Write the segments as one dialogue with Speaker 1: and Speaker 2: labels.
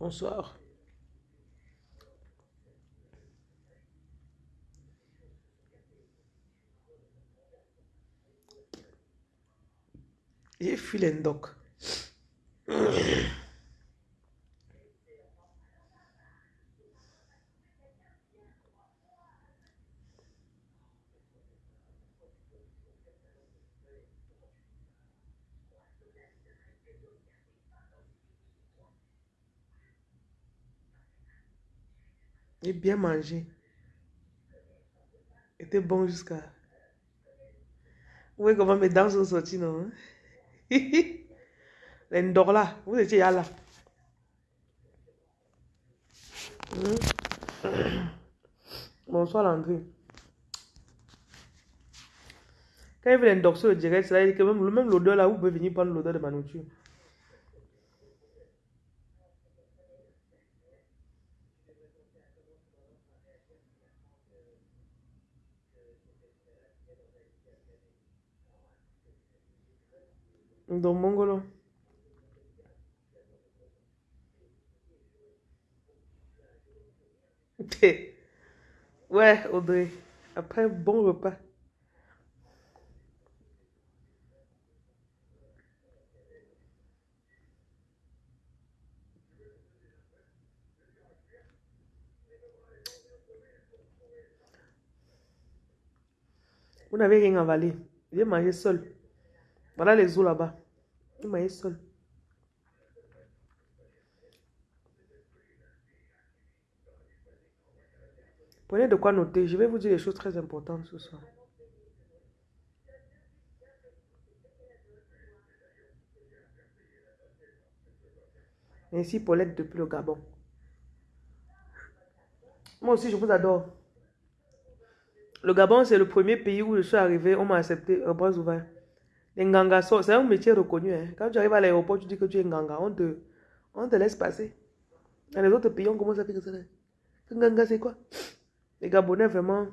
Speaker 1: Bonsoir. J'ai fui l'endoc. J'ai bien mangé. Était bon jusqu'à. Vous voyez comment mes dents sont sorties, non? L'endor là, vous étiez là. Hmm. Bonsoir Landry. Quand il veut l'endor sur le direct, là que même, même l'odeur là, vous pouvez venir prendre l'odeur de ma nourriture. Dans Mongolo. Ouais, Audrey. Après un bon repas. Vous n'avez rien avalé. J'ai mangé seul. Voilà les os là-bas. J'ai mangé seul. Prenez de quoi noter. Je vais vous dire des choses très importantes ce soir. Merci Paulette depuis le Gabon. Moi aussi, je vous adore. Le Gabon, c'est le premier pays où je suis arrivé. On m'a accepté à bras ouverts. Les Nganga, c'est un métier reconnu. Hein. Quand tu arrives à l'aéroport, tu dis que tu es Nganga. On te, on te laisse passer. Dans les autres pays, on commence à faire ça. Nganga, c'est quoi? Les Gabonais, vraiment.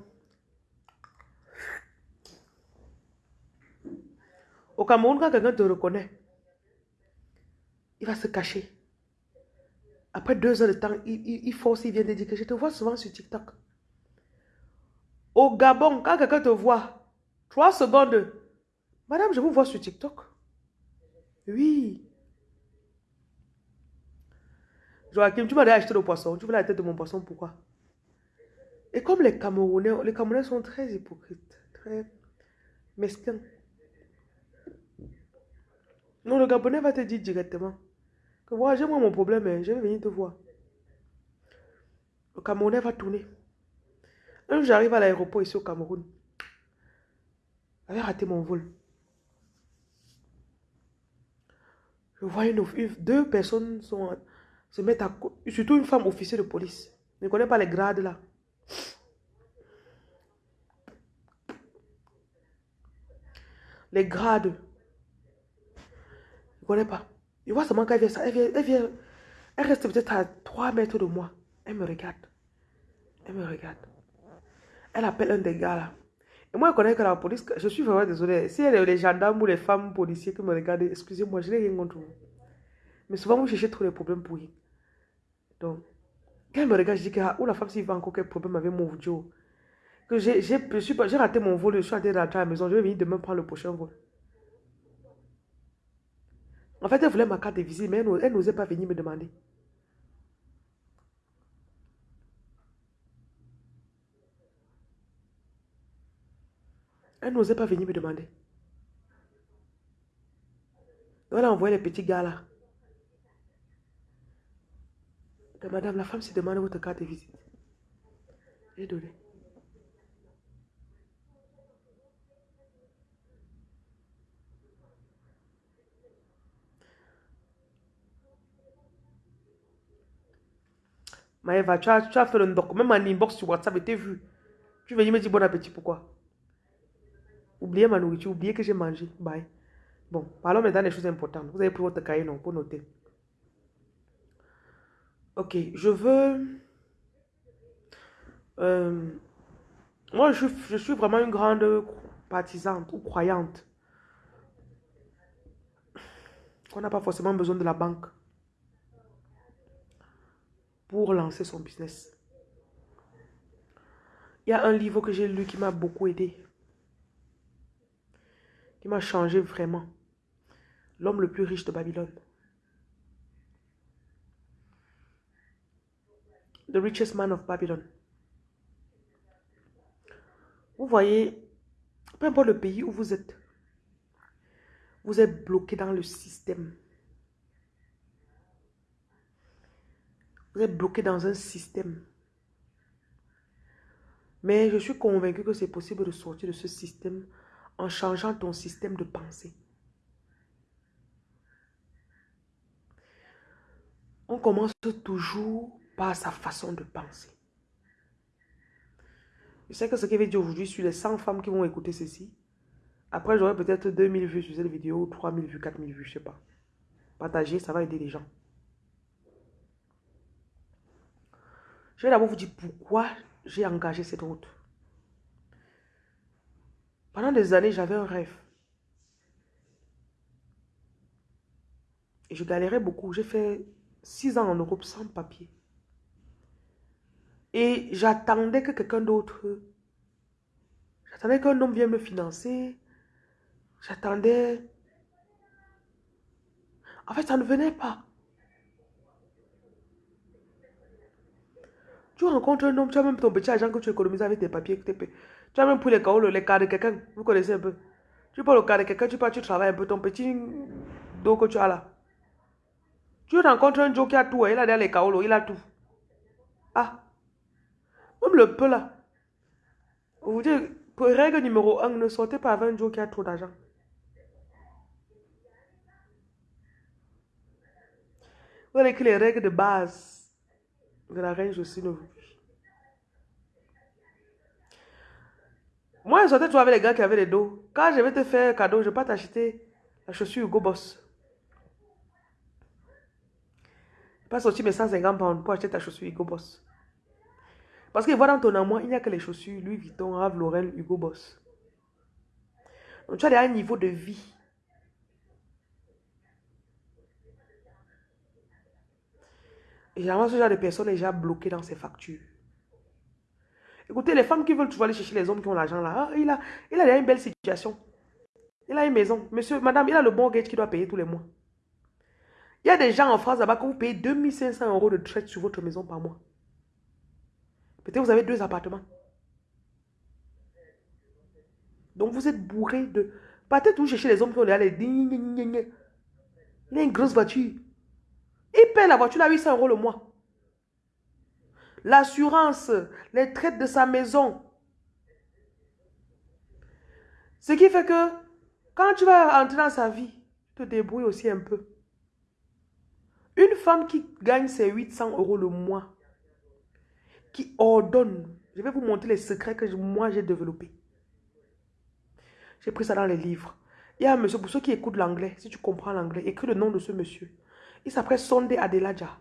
Speaker 1: Au Cameroun, quand quelqu'un te reconnaît, il va se cacher. Après deux heures de temps, il, il, il force, il vient de dire que je te vois souvent sur TikTok. Au Gabon, quand quelqu'un te voit, trois secondes, madame, je vous vois sur TikTok. Oui. Joachim, tu m'as acheté le poisson. Tu veux la tête de mon poisson, pourquoi? Et comme les Camerounais, les Camerounais sont très hypocrites, très mesquins. Non, le Gabonais va te dire directement que voilà, j'ai moi mon problème, hein, je vais venir te voir. Le Camerounais va tourner. Un jour, j'arrive à l'aéroport ici au Cameroun. J'avais raté mon vol. Je vois une, deux personnes se mettre à surtout une femme officier de police. Je ne connais pas les grades là. Les grades. Je ne connais pas. Je vois seulement qu'elle vient, elle vient, elle vient, elle reste peut-être à 3 mètres de moi. Elle me regarde. Elle me regarde. Elle appelle un des gars là. Moi, je connais que la police, je suis vraiment désolée. Si les gendarmes ou les femmes policiers qui me regardent, excusez-moi, je n'ai rien contre vous. Mais souvent, vous cherchez trop les problèmes pour rien. Donc, quand elle me regarde, je dis que, ah, ou la femme, s'il va encore quel problème avec mon audio. Que j'ai raté mon vol, je suis allée rentrer à la maison, je vais venir demain prendre le prochain vol. En fait, elle voulait ma carte de visite, mais elle n'osait pas venir me demander. Elle n'osait pas venir me demander. Elle a envoyé les petits gars là. Madame, la femme se demande votre carte de visite. J'ai donné. Maëva, tu as, tu as fait le doc, même en inbox sur WhatsApp, et t'es vu. Tu veux me dire bon appétit, pourquoi? Oubliez ma nourriture, oubliez que j'ai mangé. Bye. Bon, parlons maintenant des choses importantes. Vous avez pris votre cahier, non, pour noter. Ok, je veux... Euh, moi, je, suis vraiment une grande partisante ou croyante. Qu'on n'a pas forcément besoin de la banque. pour lancer son business. Il y a un livre que j'ai lu qui m'a beaucoup aidé. Qui m'a changé vraiment. L'homme le plus riche de Babylone. The richest man of Babylon. Vous voyez, peu importe le pays où vous êtes, vous êtes bloqué dans le système. Vous êtes bloqué dans un système. Mais je suis convaincu que c'est possible de sortir de ce système en changeant ton système de pensée. On commence toujours par sa façon de penser. Je sais que ce qu'il veut dire aujourd'hui sur les 100 femmes qui vont écouter ceci, après j'aurai peut-être 2000 vues sur cette vidéo, 3000 vues, 4000 vues, je sais pas. Partager, ça va aider les gens. Je vais d'abord vous dire pourquoi j'ai engagé cette route. Pendant des années, j'avais un rêve. Et je galérais beaucoup. J'ai fait six ans en Europe sans papier. Et j'attendais que quelqu'un d'autre... J'attendais qu'un homme vienne me financer. J'attendais... En fait, ça ne venait pas. Tu rencontres un homme, tu as même ton petit argent que tu économises avec tes papiers. Tu as même pris les carreaux, les cas de quelqu'un. Vous connaissez un peu. Tu prends le cas de quelqu'un, tu pars, tu travailles un peu. Ton petit dos que tu as là. Tu rencontres un Joe qui a tout. Hein. Il a derrière les carreaux, il a tout. Ah. Même le peu là. Vous dites, règle numéro 1, ne sortez pas avec un Joe qui a trop d'argent. Vous avez que les règles de base de la reine Jocelyne Moi, je sortais toujours avec les gars qui avaient les dos. Quand je vais te faire cadeau, je ne vais pas t'acheter la chaussure Hugo Boss. Je pas sortir mes 150 pounds pour acheter ta chaussure Hugo Boss. Parce que voilà dans ton amour, il n'y a que les chaussures Louis Vuitton, Rave Lauren, Hugo Boss. Donc tu as un niveau de vie. Et généralement, ce genre de personne est déjà bloqué dans ses factures. Écoutez, les femmes qui veulent toujours aller chercher les hommes qui ont l'argent là, ah, il, a, il a une belle situation. Il a une maison. Monsieur, madame, il a le bon gage qui doit payer tous les mois. Il y a des gens en France là-bas que vous payez 2500 euros de traite sur votre maison par mois. Peut-être vous avez deux appartements. Donc vous êtes bourré de... Peut-être vous cherchez les hommes qui ont les... Il a une grosse voiture. Il paie la voiture à 800 euros le mois l'assurance, les traites de sa maison. Ce qui fait que quand tu vas entrer dans sa vie, tu te débrouilles aussi un peu. Une femme qui gagne ses 800 euros le mois, qui ordonne, je vais vous montrer les secrets que moi j'ai développés. J'ai pris ça dans les livres. Il y a un monsieur, pour ceux qui écoutent l'anglais, si tu comprends l'anglais, écris le nom de ce monsieur. Il s'appelle Sondé Adelaja.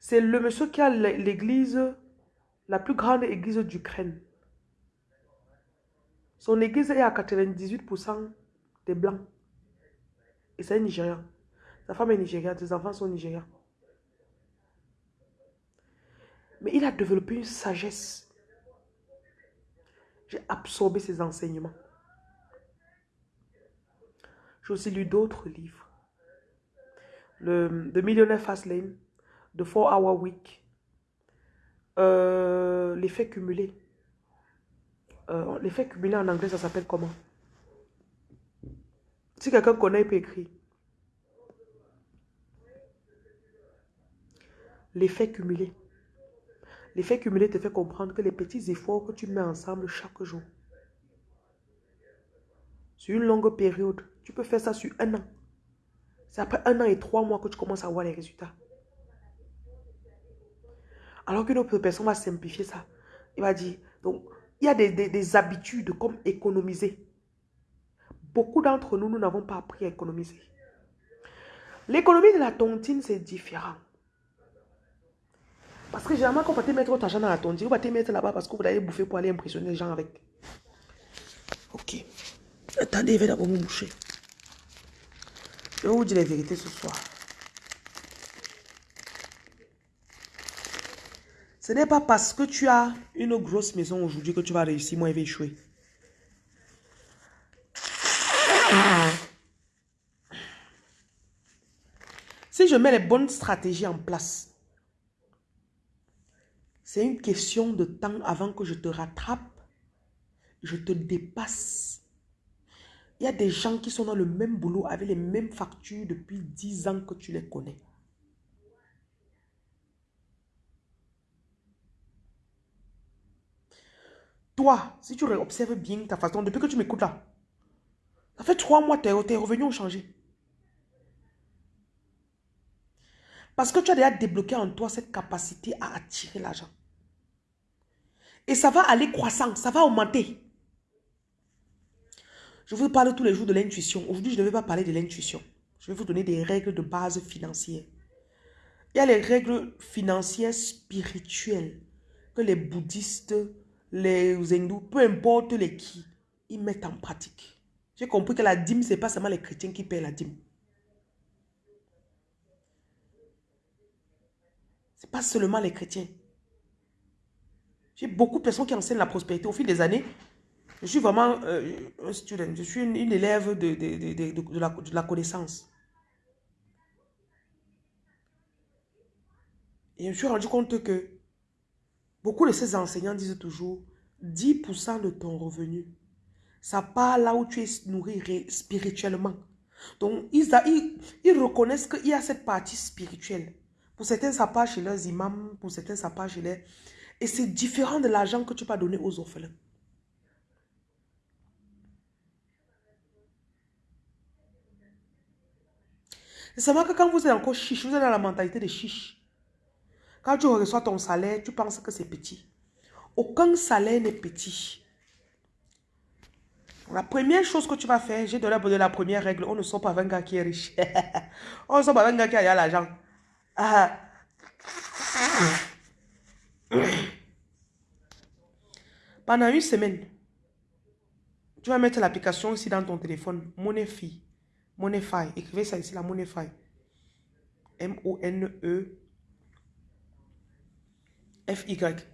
Speaker 1: C'est le monsieur qui a l'église, la plus grande église d'Ukraine. Son église est à 98% des blancs. Et c'est un Nigérian. Sa femme est nigériane, ses enfants sont nigérians. Mais il a développé une sagesse. J'ai absorbé ses enseignements. J'ai aussi lu d'autres livres. Le, The Millionaire Fast Lane de 4 Hour Week, euh, l'effet cumulé. Euh, l'effet cumulé en anglais, ça s'appelle comment? Si quelqu'un connaît, il peut écrire. L'effet cumulé. L'effet cumulé te fait comprendre que les petits efforts que tu mets ensemble chaque jour, sur une longue période, tu peux faire ça sur un an. C'est après un an et trois mois que tu commences à voir les résultats. Alors qu'une autre personne va simplifier ça. Il va dire, donc, il y a des, habitudes comme économiser. Beaucoup d'entre nous, nous n'avons pas appris à économiser. L'économie de la tontine, c'est différent. Parce que généralement, quand vous te mettre votre argent dans la tontine, vous allez mettre là-bas parce que vous allez bouffer pour aller impressionner les gens avec. Ok. Attendez, je vais d'abord me boucher. Je vais vous dire la vérité ce soir. Ce n'est pas parce que tu as une grosse maison aujourd'hui que tu vas réussir. Moi, je vais échouer. Si je mets les bonnes stratégies en place, c'est une question de temps avant que je te rattrape, je te dépasse. Il y a des gens qui sont dans le même boulot avec les mêmes factures depuis 10 ans que tu les connais. Toi, si tu observes bien ta façon, depuis que tu m'écoutes là, ça fait trois mois, tes, tes revenus ont changé. Parce que tu as déjà débloqué en toi cette capacité à attirer l'argent. Et ça va aller croissant, ça va augmenter. Je vous parle tous les jours de l'intuition. Aujourd'hui, je ne vais pas parler de l'intuition. Je vais vous donner des règles de base financières. Il y a les règles financières spirituelles que les bouddhistes, les hindous, peu importe les qui, ils mettent en pratique. J'ai compris que la dîme, ce n'est pas seulement les chrétiens qui paient la dîme. Ce n'est pas seulement les chrétiens. J'ai beaucoup de personnes qui enseignent la prospérité au fil des années. Je suis vraiment euh, un student, je suis une, élève de, de, la, de, la, connaissance. Et je me suis rendu compte que beaucoup de ces enseignants disent toujours 10% de ton revenu, ça part là où tu es nourri spirituellement. Donc, ils, reconnaissent qu'il y a cette partie spirituelle. Pour certains, ça part chez leurs imams, pour certains, ça part chez les... Et c'est différent de l'argent que tu vas donner aux orphelins. C'est seulement que quand vous êtes encore chiche, vous êtes dans la mentalité de chiche. Quand tu reçois ton salaire, tu penses que c'est petit. Aucun salaire n'est petit. La première chose que tu vas faire, j'ai donné la première règle, on ne sort pas avec un gars qui est riche. on ne sort pas avec un gars qui a l'argent. Ah. Pendant une semaine, tu vas mettre l'application ici dans ton téléphone, Moneyfi. Moneyfi. Écrivez ça ici, la Moneyfi. M-O-N-E-F-Y.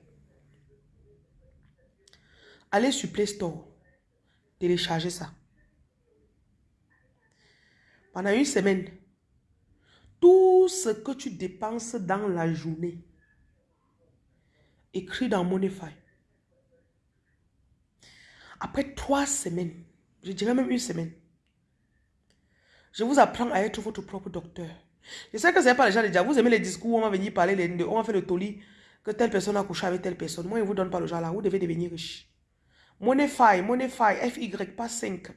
Speaker 1: Allez sur Play Store. Téléchargez ça. Pendant une semaine, tout ce que tu dépenses dans la journée, écrit dans Moneyfi. Après trois semaines, je dirais même une semaine, je vous apprends à être votre propre docteur. Je sais que ce n'est pas les gens dire, vous aimez les discours on va venir parler, on va faire le toli, que telle personne a couché avec telle personne. Moi, je ne vous donne pas le genre là, vous devez devenir riche. Moneyfi, Moneyfi, F-Y, pas 5.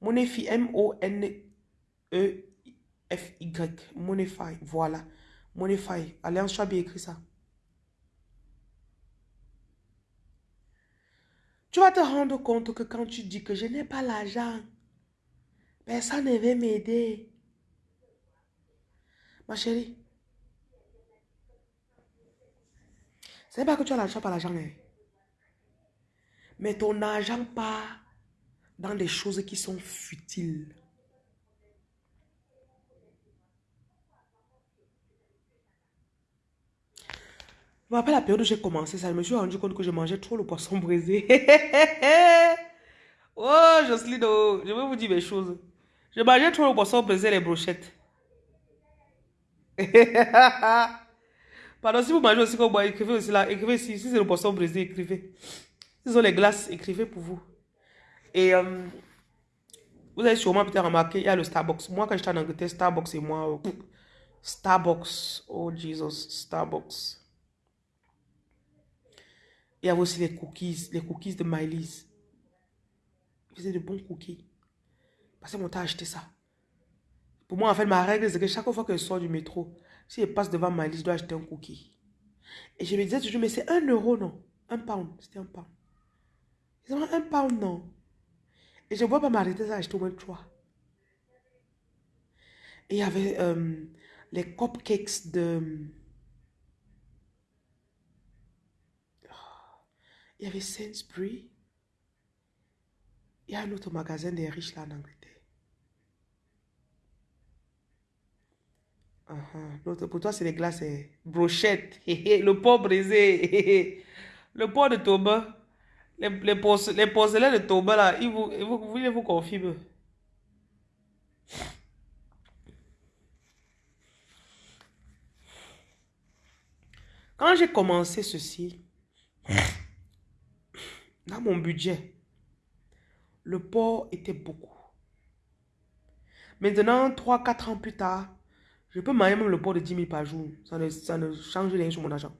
Speaker 1: Moneyfi, M-O-N-E-F-Y, Moneyfi, voilà. Alliance, tu as bien écrit ça. Tu vas te rendre compte que quand tu dis que je n'ai pas l'argent, Personne ne veut m'aider. Ma chérie. C'est pas que tu as l'argent par l'argent. Hein. Mais ton argent part dans des choses qui sont futiles. Je me rappelle la période où j'ai commencé ça, je me suis rendu compte que je mangeais trop le poisson brisé. oh, Jocelyne, oh, je vais vous dire mes choses. Je mangeais trop le poisson brisé les brochettes. Pardon, si vous mangez aussi comme moi, écrivez aussi là. Écrivez si, si c'est le poisson brisé, écrivez. Si sont les glaces, écrivez pour vous. Et euh, vous avez sûrement peut-être remarqué, il y a le Starbucks. Moi, quand j'étais en Angleterre, Starbucks et moi, euh, Starbucks, oh Jesus, Starbucks. Il y avait aussi les cookies, les cookies de Miley's. Ils faisaient de bons cookies. Que mon temps acheté ça. Pour moi, en fait, ma règle, c'est que chaque fois que je sors du métro, si je passe devant ma liste, je dois acheter un cookie. Et je me disais toujours, mais c'est un euro, non? Un pound, c'était un pound. C'est un pound, non? Et je ne vois pas m'arrêter à acheter au moins trois. Et il y avait euh, les cupcakes de... Il y avait Sainsbury. Il y a un autre magasin des riches là en Angleterre. Uh Pour toi, c'est les glaces, brochettes, le pot brisé, le pot de Toba, les, les, porcelains de Toba, là, ils vous, ils vous, confirment. Quand j'ai commencé ceci, dans mon budget, le port était beaucoup. Maintenant, 3-4 ans plus tard, je peux manger même le port de 10 000 par jour. Ça ne, ça ne change rien sur mon argent.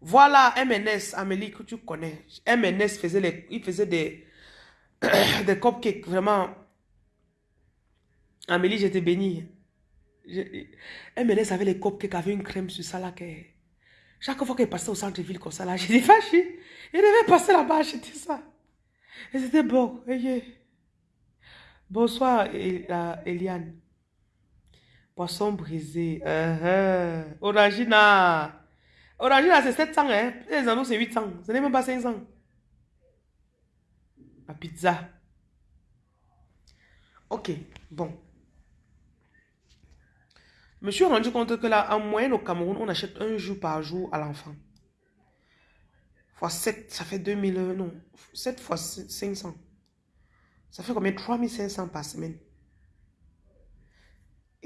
Speaker 1: Voilà MNS, Amélie, que tu connais. MNS faisait, les, il faisait des, des cupcakes, vraiment. Amélie, j'étais bénie. MNS avait les cupcakes avec une crème sur ça là. Chaque fois qu'elle passait au centre-ville comme ça là, j'étais fâchée. Il devait passer là-bas acheter ça. Et c'était bon. Bonsoir, Eliane. Poisson brisé. Uh Orangina. Orangina, c'est 700, hein. Les anneaux, c'est 800. Ce n'est même pas 500. La pizza. Ok, bon. Je me suis rendu compte que là, en moyenne au Cameroun, on achète un jour par jour à l'enfant. Fois 7, ça fait 2000, non, 7 fois 500. Ça fait combien? 3500 par semaine.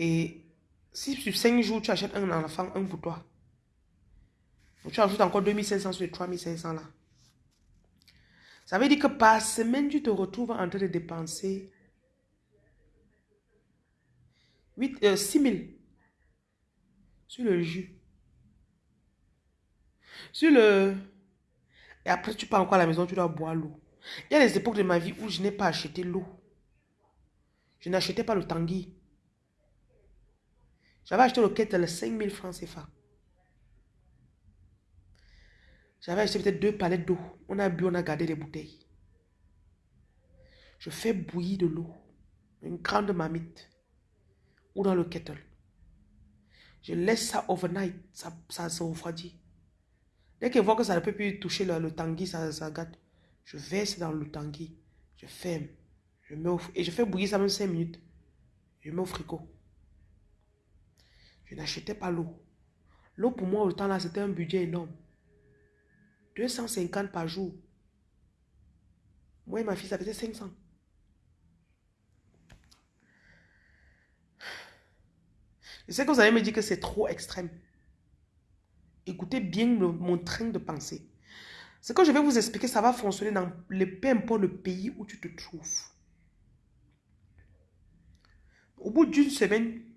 Speaker 1: Et si sur 5 jours, tu achètes un enfant, un pour toi, tu ajoutes encore 2500 sur les 3500 là. Ça veut dire que par semaine, tu te retrouves en train de dépenser 8, euh, 6000 sur le jus. Sur le... Et après, tu pars encore à la maison, tu dois boire l'eau. Il y a des époques de ma vie où je n'ai pas acheté l'eau. Je n'achetais pas le tanguy. J'avais acheté le kettle 5000 francs CFA. J'avais acheté peut-être deux palettes d'eau. On a bu, on a gardé les bouteilles. Je fais bouillir de l'eau. Une grande marmite. Ou dans le kettle. Je laisse ça overnight. Ça, se refroidit. Dès qu'elle voit que ça ne peut plus toucher le, le ça, ça gâte. Je verse dans le tanguy. Je ferme. Je mets et je fais bouillir ça même 5 minutes. Je mets au frigo. Je n'achetais pas l'eau. L'eau pour moi, au temps là, c'était un budget énorme. 250 par jour. Moi et ma fille, ça faisait 500. Je sais que vous allez me dire que c'est trop extrême. Écoutez bien mon train de pensée. Ce que je vais vous expliquer, ça va fonctionner dans le, peu importe le pays où tu te trouves. Au bout d'une semaine,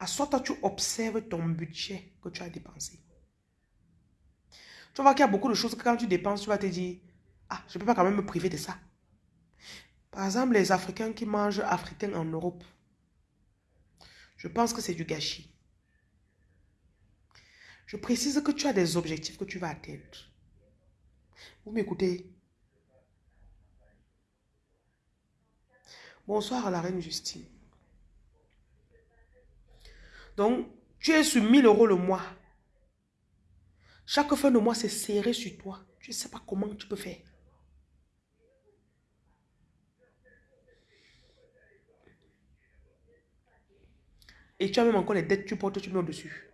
Speaker 1: à soit toi, tu observes ton budget que tu as dépensé. Tu voir qu'il y a beaucoup de choses que quand tu dépenses, tu vas te dire, ah, je ne peux pas quand même me priver de ça. Par exemple, les Africains qui mangent africain en Europe, je pense que c'est du gâchis. Je précise que tu as des objectifs que tu vas atteindre. Vous m'écoutez? Bonsoir à la reine Justine. Donc, tu es sur 1000 euros le mois. Chaque fin de mois, c'est serré sur toi. Tu ne sais pas comment tu peux faire. Et tu as même encore les dettes, tu portes, tu mets au-dessus.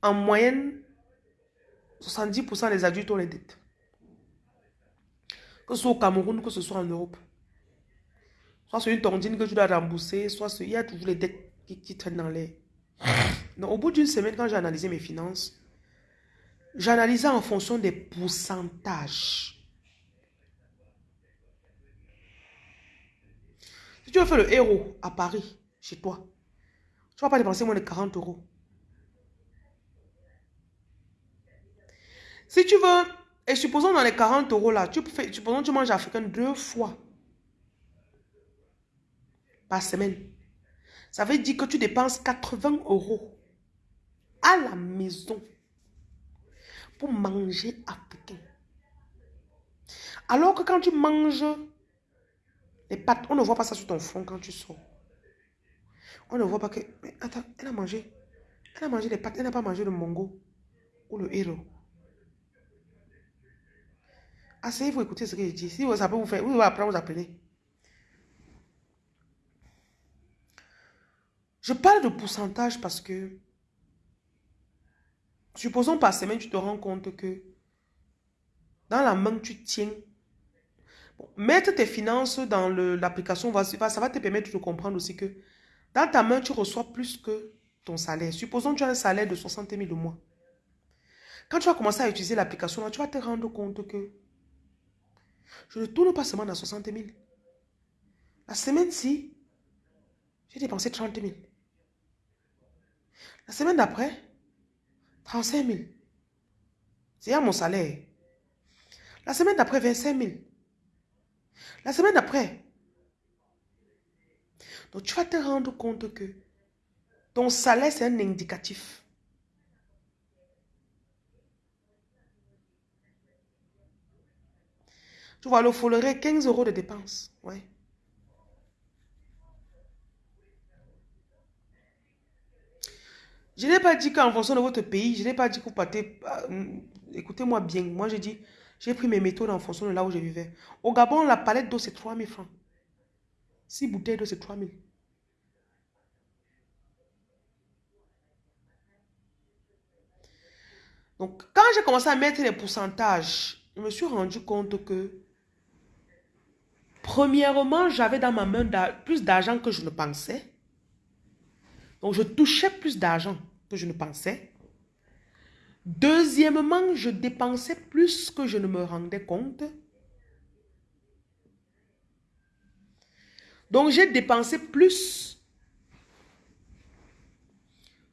Speaker 1: En moyenne, 70% des adultes ont les dettes. Que ce soit au Cameroun, que ce soit en Europe. Soit c'est une tondine que tu dois rembourser, soit il y a toujours les dettes qui, traînent dans l'air. Donc, au bout d'une semaine, quand j'ai analysé mes finances, j'analysais en fonction des pourcentages. Si tu veux faire le héros à Paris, chez toi, tu ne vas pas dépenser moins de 40 euros. Si tu veux, et supposons dans les 40 euros là, tu fais, supposons tu manges africain deux fois semaine. Ça veut dire que tu dépenses 80 euros à la maison pour manger africain. Alors que quand tu manges les pâtes, on ne voit pas ça sur ton front quand tu sors. On ne voit pas que... Mais attends, elle a mangé. Elle a mangé les pâtes, elle n'a pas mangé le mongo ou le héros. Asseyez-vous, écoutez ce que je dis. Si ça peut vous faire, vous allez apprendre, vous apprenez. Je parle de pourcentage parce que, supposons par semaine, tu te rends compte que dans la main, tu tiens. mettre tes finances dans l'application, ça va te permettre de comprendre aussi que dans ta main, tu reçois plus que ton salaire. Supposons que tu as un salaire de 60 000 au mois. Quand tu vas commencer à utiliser l'application, tu vas te rendre compte que je ne tourne pas seulement dans 60 000. La semaine-ci, j'ai dépensé 30 000. La semaine d'après, 35 000. C'est à mon salaire. La semaine d'après, 25 000. La semaine d'après. Donc tu vas te rendre compte que ton salaire, c'est un indicatif. Tu vas le follerer 15 euros de dépenses. Ouais. Je n'ai pas dit qu'en fonction de votre pays, je n'ai pas dit que vous partez... Euh, écoutez-moi bien, moi j'ai dit, j'ai pris mes méthodes en fonction de là où je vivais. Au Gabon, la palette d'eau, c'est 3000 francs. 6 bouteilles d'eau, c'est 3000. Donc, quand j'ai commencé à mettre les pourcentages, je me suis rendu compte que, premièrement, j'avais dans ma main plus d'argent que je ne pensais. Donc, je touchais plus d'argent que je ne pensais. Deuxièmement, je dépensais plus que je ne me rendais compte. Donc, j'ai dépensé plus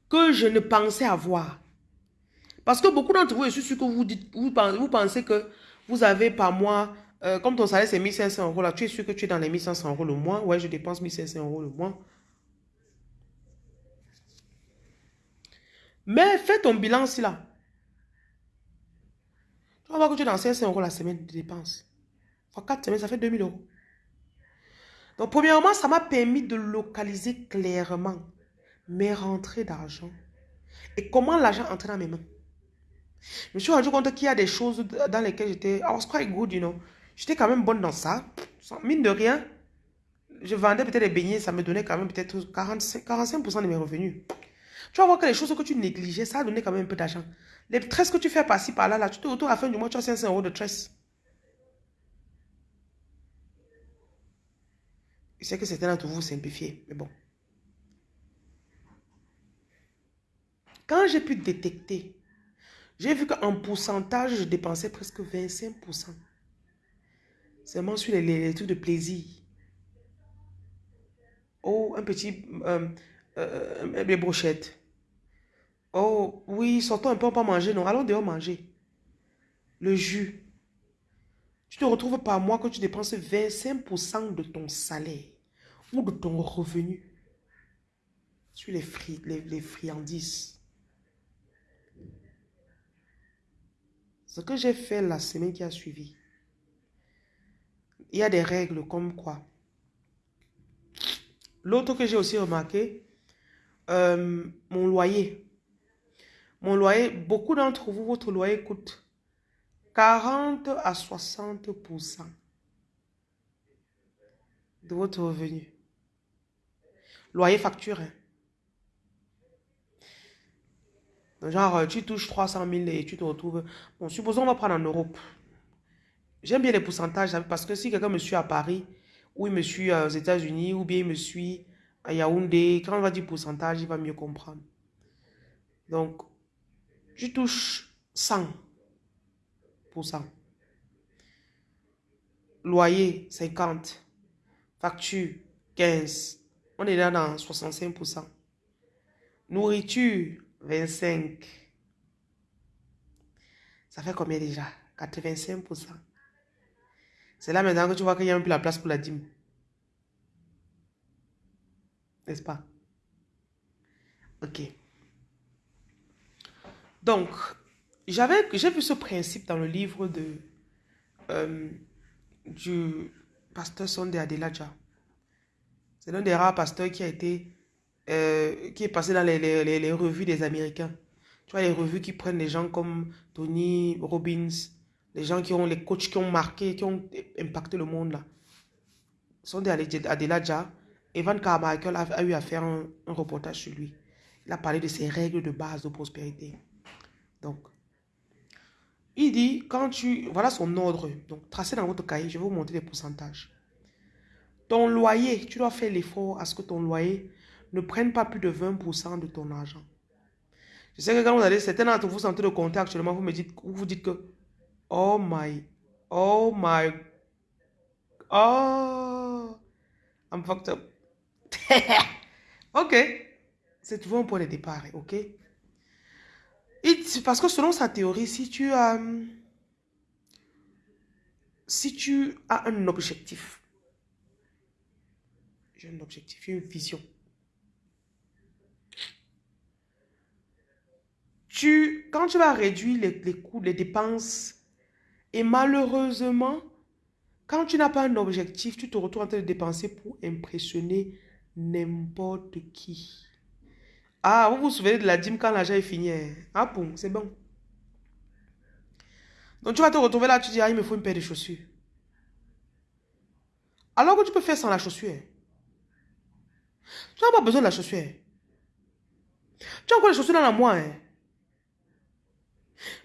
Speaker 1: que je ne pensais avoir. Parce que beaucoup d'entre vous, je suis sûr que vous, vous, pensez que vous avez par mois, euh, comme ton salaire c'est 1500 euros là, tu es sûr que tu es dans les 1500 euros le mois. Ouais, je dépense 1500 euros le mois. Mais fais ton bilan aussi là. Tu vas voir que tu es dans 500 euros la semaine de dépenses. Pour 4 semaines, ça fait 2000 euros. Donc, premièrement, ça m'a permis de localiser clairement mes rentrées d'argent et comment l'argent entrait dans mes mains. Je me suis rendu compte qu'il y a des choses dans lesquelles j'étais, I was quite good, you know. J'étais quand même bonne dans ça. Mine de rien, je vendais peut-être des beignets, ça me donnait quand même peut-être 45%, 45 de mes revenus. Tu vas voir que les choses que tu négligeais, ça a donné quand même un peu d'argent. Les tresses que tu fais par-ci, par-là, là, tu te retrouves à la fin du mois, tu as 500 euros de tresses. Je sais que certains d'entre vous simplifiez, mais bon. Quand j'ai pu détecter, j'ai vu qu'en pourcentage, je dépensais presque 25%. Seulement sur les, les, trucs de plaisir. Oh, un petit... Euh, euh, des brochettes. Oh, oui, sortons un peu, on pas manger. Non, allons dehors manger. Le jus. Tu te retrouves par mois que tu dépenses 25% de ton salaire ou de ton revenu sur les, les, les friandises. Ce que j'ai fait la semaine qui a suivi, il y a des règles comme quoi. L'autre que j'ai aussi remarqué, euh, mon loyer. Mon loyer, beaucoup d'entre vous, votre loyer coûte 40 à 60% de votre revenu. Loyer facturé. Hein. Genre, tu touches 300 000 et tu te retrouves... Bon, supposons on va prendre en Europe. J'aime bien les pourcentages parce que si quelqu'un me suit à Paris, ou il me suit aux États-Unis, ou bien il me suit à Yaoundé, quand on va dire pourcentage, il va mieux comprendre. Donc, tu touches 100%. Loyer, 50. Facture, 15. On est là dans 65%. Nourriture, 25. Ça fait combien déjà? 85%. C'est là maintenant que tu vois qu'il n'y a plus la place pour la dîme. N'est-ce pas? Ok. Donc, j'avais, j'ai vu ce principe dans le livre de, euh, du pasteur Sondé Adelaja. C'est l'un des rares pasteurs qui a été, euh, qui est passé dans les, les, revues des Américains. Tu vois, les revues qui prennent des gens comme Tony Robbins, les gens qui ont, les coachs qui ont marqué, qui ont impacté le monde là. Sondé Adelaja Evan Carmichael a, eu à faire un, reportage sur lui. Il a parlé de ses règles de base de prospérité. Donc, il dit, quand tu... Voilà son ordre. Donc, tracé dans votre cahier, je vais vous montrer les pourcentages. Ton loyer, tu dois faire l'effort à ce que ton loyer ne prenne pas plus de 20% de ton argent. Je sais que quand vous allez, certains d'entre vous sentez le compter actuellement, vous me dites, vous dites que, oh my, oh my, oh, I'm fucked up. ok. C'est toujours un point de départ, ok? Parce que selon sa théorie, si tu as, si tu as un objectif, j'ai un objectif, une vision, tu, quand tu vas réduire les coûts, les dépenses, et malheureusement, quand tu n'as pas un objectif, tu te retrouves en train de dépenser pour impressionner n'importe qui. Ah, vous vous souvenez de la dîme quand l'argent est fini. Hein? Ah bon, c'est bon. Donc tu vas te retrouver là, tu dis, ah, il me faut une paire de chaussures. Alors que tu peux faire sans la chaussure. Tu n'as pas besoin de la chaussure. Tu as encore les chaussures dans la moi. Hein?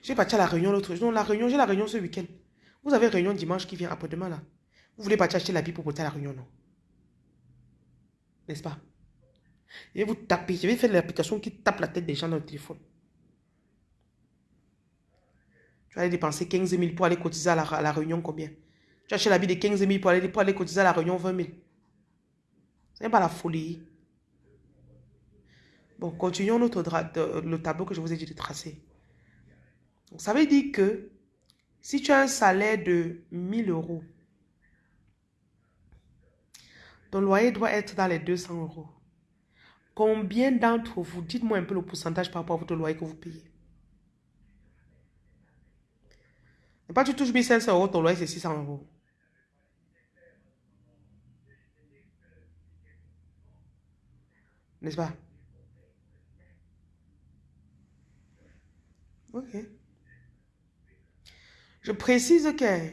Speaker 1: J'ai parti à la réunion l'autre jour. Non, la réunion, j'ai la réunion ce week-end. Vous avez réunion dimanche qui vient après-demain là. Vous voulez partir acheter la vie pour porter à la réunion, non? N'est-ce pas? Je vais vous taper. Je vais faire l'application qui tape la tête des gens dans le téléphone. Tu vas aller dépenser 15 000 pour aller cotiser à la, réunion combien? Tu achètes la vie de 15 000 pour aller, pour aller cotiser à la réunion 20 000. Ce n'est pas la folie. Bon, continuons notre le tableau que je vous ai dit de tracer. Donc, ça veut dire que si tu as un salaire de 1000 euros, ton loyer doit être dans les 200 euros. Combien d'entre vous, dites-moi un peu le pourcentage par rapport à votre loyer que vous payez. Et pas tu touches 1500 euros, ton loyer c'est 600 euros. N'est-ce pas? Ok. Je précise que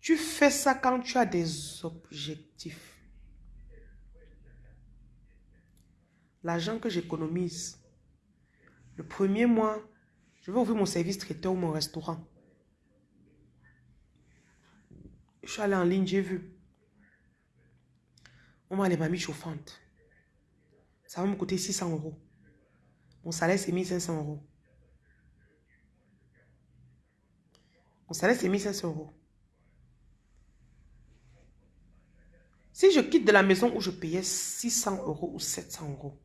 Speaker 1: tu fais ça quand tu as des objectifs. L'argent que j'économise, le premier mois, je vais ouvrir mon service traiteur ou mon restaurant. Je suis allé en ligne, j'ai vu. On m'a les mamies chauffantes. Ça va me coûter 600 euros. Mon salaire, c'est 1500 euros. Mon salaire, c'est 1500 euros. Si je quitte de la maison où je payais 600 euros ou 700 euros,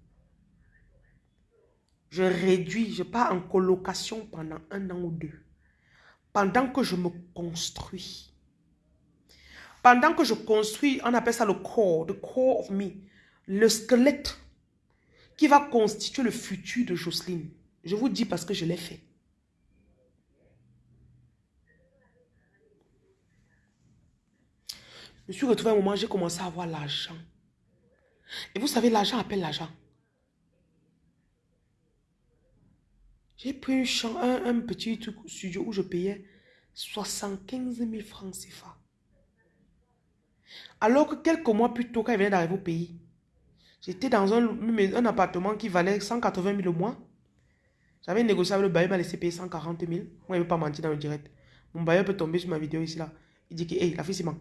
Speaker 1: je réduis, je pars en colocation pendant un an ou deux. Pendant que je me construis. Pendant que je construis, on appelle ça le corps, the core of me. Le squelette qui va constituer le futur de Jocelyne. Je vous dis parce que je l'ai fait. Je me suis retrouvé à un moment, j'ai commencé à avoir l'argent. Et vous savez, l'argent appelle l'argent. J'ai pris un, petit studio où je payais 75 000 francs CFA. Alors que quelques mois plus tôt, quand il venait d'arriver au pays, j'étais dans un, appartement qui valait 180 000 au mois. J'avais négocié avec le bailleur, il m'a laissé payer 140 000. Moi, il ne veut pas mentir dans le direct. Mon bailleur peut tomber sur ma vidéo ici, là. Il dit que, hey, la fille, c'est donc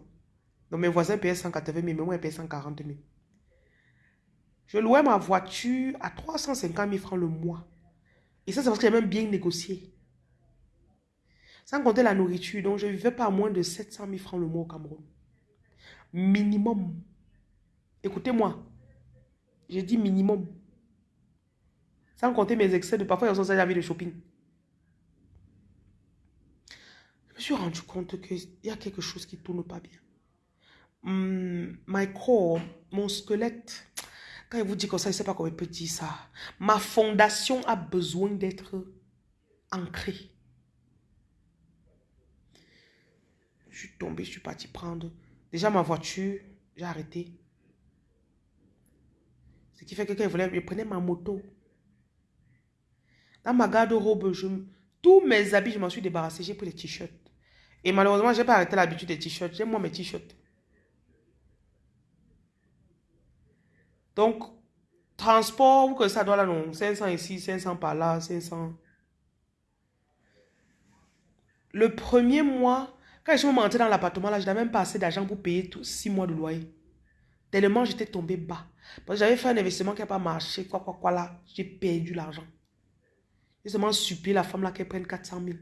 Speaker 1: mes voisins payaient 180 000, mais moi, je payais 140 000. Je louais ma voiture à 350 000 francs le mois. Et ça, c'est parce que j'ai même bien négocié. Sans compter la nourriture, donc je ne vivais pas à moins de 700 000 francs le mois au Cameroun. Minimum. Écoutez-moi. J'ai dit minimum. Sans compter mes excès de parfois, ils ont de shopping. Je me suis rendu compte qu'il y a quelque chose qui ne tourne pas bien. Hmm, my core, mon squelette, quand il vous dit comme ça, il ne sait pas comment il peut dire ça. Ma fondation a besoin d'être ancrée. Je suis tombé, je suis parti prendre. Déjà ma voiture, j'ai arrêté. Ce qui fait que quand il voulait, je prenais ma moto. Dans ma garde-robe, tous mes habits, je m'en suis débarrassé. J'ai pris les t-shirts. Et malheureusement, je n'ai pas arrêté l'habitude des t-shirts. J'ai moi mes t-shirts. Donc, transport, vous que ça doit là, non 500 ici, 500 par là, 500. Le premier mois, quand je suis monté dans l'appartement, là, je n'avais même pas assez d'argent pour payer tous 6 mois de loyer. Tellement j'étais tombé bas. Parce que j'avais fait un investissement qui n'a pas marché, quoi, quoi, quoi, là. J'ai perdu l'argent. J'ai seulement supplié la femme là qu'elle prenne 400 000.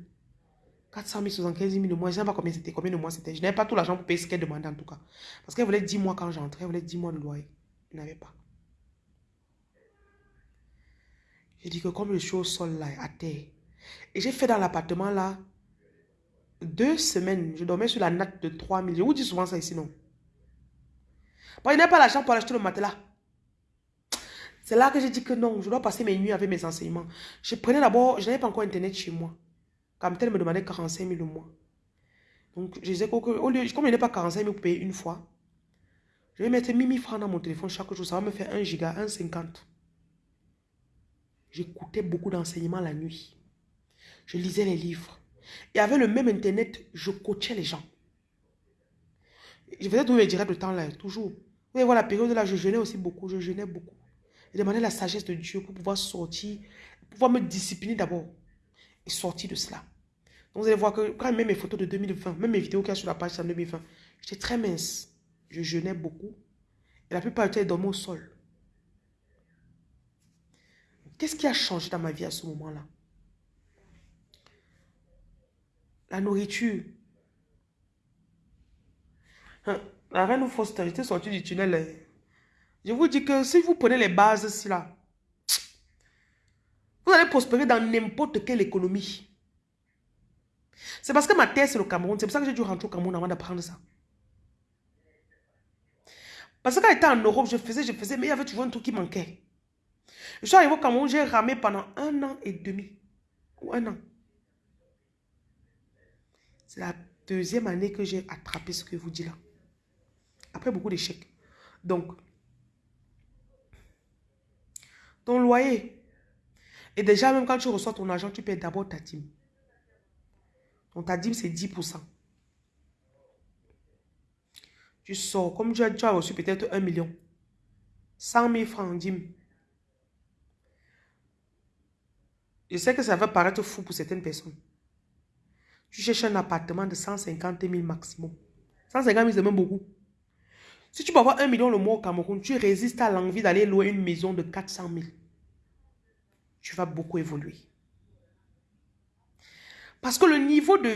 Speaker 1: 400 000, 75 000 de mois. Je ne sais pas combien c'était, combien de mois c'était. Je n'avais pas tout l'argent pour payer ce qu'elle demandait en tout cas. Parce qu'elle voulait 10 mois quand j'entrais, elle voulait 10 mois de loyer. Je n'avais pas. J'ai dit que comme je suis au sol là, à terre, et j'ai fait dans l'appartement là, deux semaines, je dormais sur la natte de 3 000. Je vous dis souvent ça ici, non? Que je n'ai pas l'argent pour acheter le matelas. C'est là que j'ai dit que non, je dois passer mes nuits avec mes enseignements. Je prenais d'abord, je n'avais pas encore Internet chez moi. Comme tel me demandait 45 000 le mois. Donc, je disais que, au lieu, comme je n'ai pas 45 000 pour payer une fois, je vais mettre 1000 francs dans mon téléphone chaque jour. Ça va me faire 1 giga, 1,50. J'écoutais beaucoup d'enseignements la nuit. Je lisais les livres. Et avec le même Internet, je coachais les gens. Je faisais tous mes directs de temps là, toujours. Vous voyez voir la période là, je jeûnais aussi beaucoup. Je jeûnais beaucoup. Je demandais la sagesse de Dieu pour pouvoir sortir, pouvoir me discipliner d'abord et sortir de cela. Donc vous allez voir que quand même mes photos de 2020, même mes vidéos qu'il y sur la page en 2020, j'étais très mince. Je jeûnais beaucoup. Et la plupart du temps, je dormais au sol. Qu'est-ce qui a changé dans ma vie à ce moment-là? La nourriture. Hein, la reine Foster, j'étais sorti du tunnel. Hein. Je vous dis que si vous prenez les bases là, vous allez prospérer dans n'importe quelle économie. C'est parce que ma terre c'est le Cameroun. C'est pour ça que j'ai dû rentrer au Cameroun avant d'apprendre ça. Parce que quand j'étais en Europe, je faisais, je faisais, mais il y avait toujours un truc qui manquait. Je suis arrivé au Cameroun, j'ai ramé pendant un an et demi. Ou un an. C'est la deuxième année que j'ai attrapé ce que je vous dis là. Après beaucoup d'échecs. Donc, ton loyer. Et déjà, même quand tu reçois ton argent, tu payes d'abord ta dîme. Donc, ta dîme, c'est 10%. Tu sors, comme tu as, tu as reçu peut-être un million. 100 000 francs en dîme. Je sais que ça va paraître fou pour certaines personnes. Tu cherches un appartement de 150 000 maximum. 150 000, c'est même beaucoup. Si tu peux avoir un million le mois au Cameroun, tu résistes à l'envie d'aller louer une maison de 400 000. Tu vas beaucoup évoluer. Parce que le niveau de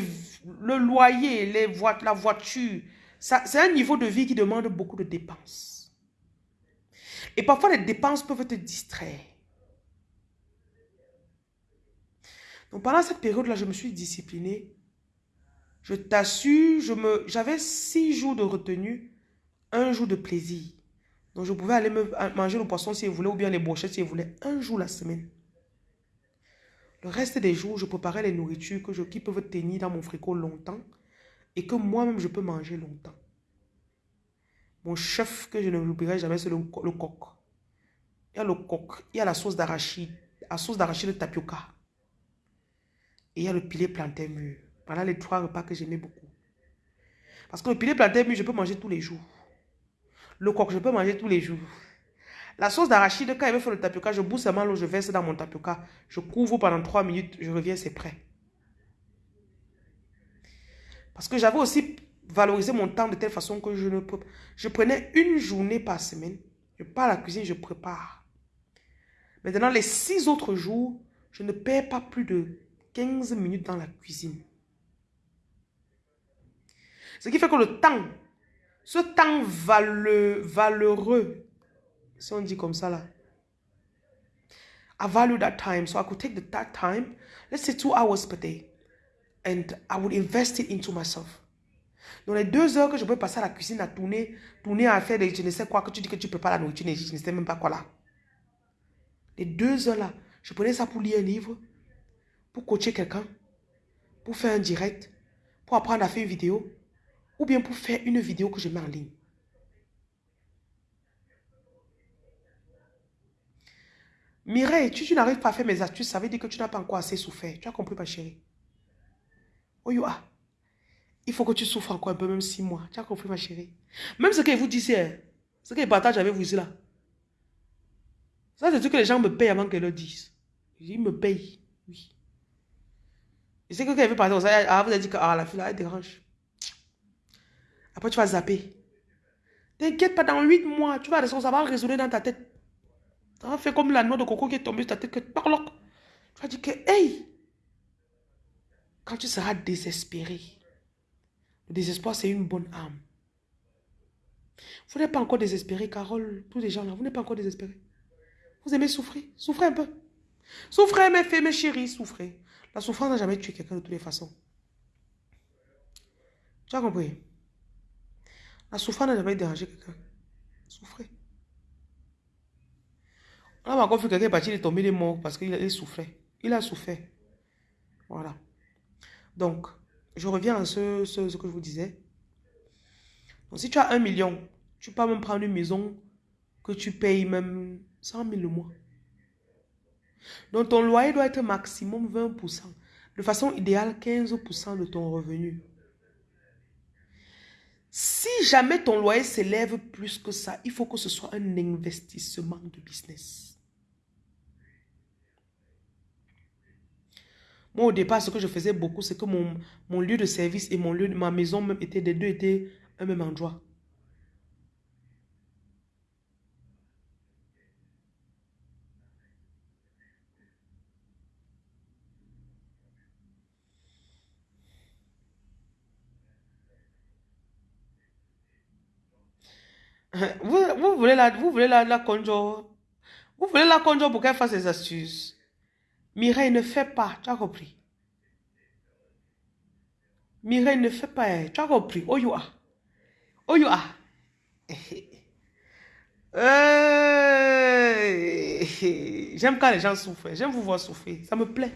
Speaker 1: le loyer, les la voiture, c'est un niveau de vie qui demande beaucoup de dépenses. Et parfois, les dépenses peuvent te distraire. Donc, pendant cette période-là, je me suis disciplinée. Je t'assure, j'avais six jours de retenue un jour de plaisir. Donc, je pouvais aller me manger le poisson si je voulais ou bien les brochettes si je voulais. Un jour la semaine. Le reste des jours, je préparais les nourritures que je, qui peuvent tenir dans mon frigo longtemps et que moi-même, je peux manger longtemps. Mon chef que je ne l'oublierai jamais, c'est le, le, coq. Il y a le coq, il y a la sauce d'arachide, la sauce d'arachide de tapioca. Et il y a le pilet plantain mûr. Voilà les trois repas que j'aimais beaucoup. Parce que le pilet plantain mûr, je peux manger tous les jours. Le coq, je peux manger tous les jours. La sauce d'arachide, quand il veut faire le tapioca, je bousse seulement l'eau, je verse dans mon tapioca. Je couvre pendant 3 minutes, je reviens, c'est prêt. Parce que j'avais aussi valorisé mon temps de telle façon que je ne peux Je prenais une journée par semaine. Je pars à la cuisine, je prépare. Maintenant, les six autres jours, je ne perds pas plus de 15 minutes dans la cuisine. Ce qui fait que le temps ce temps valeureux, si on dit comme ça là, I value that time. So I could take that time, let's say two hours per day, and I would invest it into myself. Dans les deux heures que je peux passer à la cuisine à tourner, tourner à faire des je ne sais quoi, que tu dis que tu pas la nourriture, je ne sais même pas quoi là. Les deux heures là, je prenais ça pour lire un livre, pour coacher quelqu'un, pour faire un direct, pour apprendre à faire une vidéo, ou bien pour faire une vidéo que je mets en ligne. Mireille, tu, tu n'arrives pas à faire mes astuces, ça veut dire que tu n'as pas encore assez souffert. Tu as compris, ma chérie? Oh, ah. Il faut que tu souffres encore un peu, même six mois. Tu as compris, ma chérie? Même ce que vous disait, ce que je partage avec vous ici là. Ça, c'est ce que les gens me payent avant qu'elles le disent. Ils me payent, oui. Et c'est que quand elle veut partir, vous a dit que ah, la fille là, elle dérange. Après, tu vas zapper. T'inquiète pas, dans 8 mois, tu vas ça va résonner dans ta tête. Ça va faire comme la noix de coco qui est tombée sur ta tête. Que, tu vas dire que, hey, quand tu seras désespéré, le désespoir, c'est une bonne âme. Vous n'êtes pas encore désespéré, Carole, tous les gens là, vous n'êtes pas encore désespéré. Vous aimez souffrir Souffrez un peu. Souffrez, mes filles, mes chéris, souffrez. La souffrance n'a jamais tué quelqu'un de toutes les façons. Tu as compris? La souffrance n'a jamais dérangé quelqu'un. Souffrez. On a encore vu quelqu'un est tombé, il est mort parce qu'il souffrait. Il a souffert. Voilà. Donc, je reviens à ce, ce, que je vous disais. Donc, si tu as un million, tu peux même prendre une maison que tu payes même 100 000 le mois. Donc, ton loyer doit être maximum 20%. De façon idéale, 15% de ton revenu. Si jamais ton loyer s'élève plus que ça, il faut que ce soit un investissement de business. Moi, au départ, ce que je faisais beaucoup, c'est que mon, lieu de service et mon lieu, ma maison même étaient, deux étaient un même endroit. Vous, voulez la, vous voulez la, conjo. Vous voulez la conjo pour qu'elle fasse ses astuces. Mireille ne fait pas, tu as compris? Mireille ne fait pas, tu as compris? Oh, you. Oh. J'aime quand les gens souffrent. J'aime vous voir souffrir. Ça me plaît.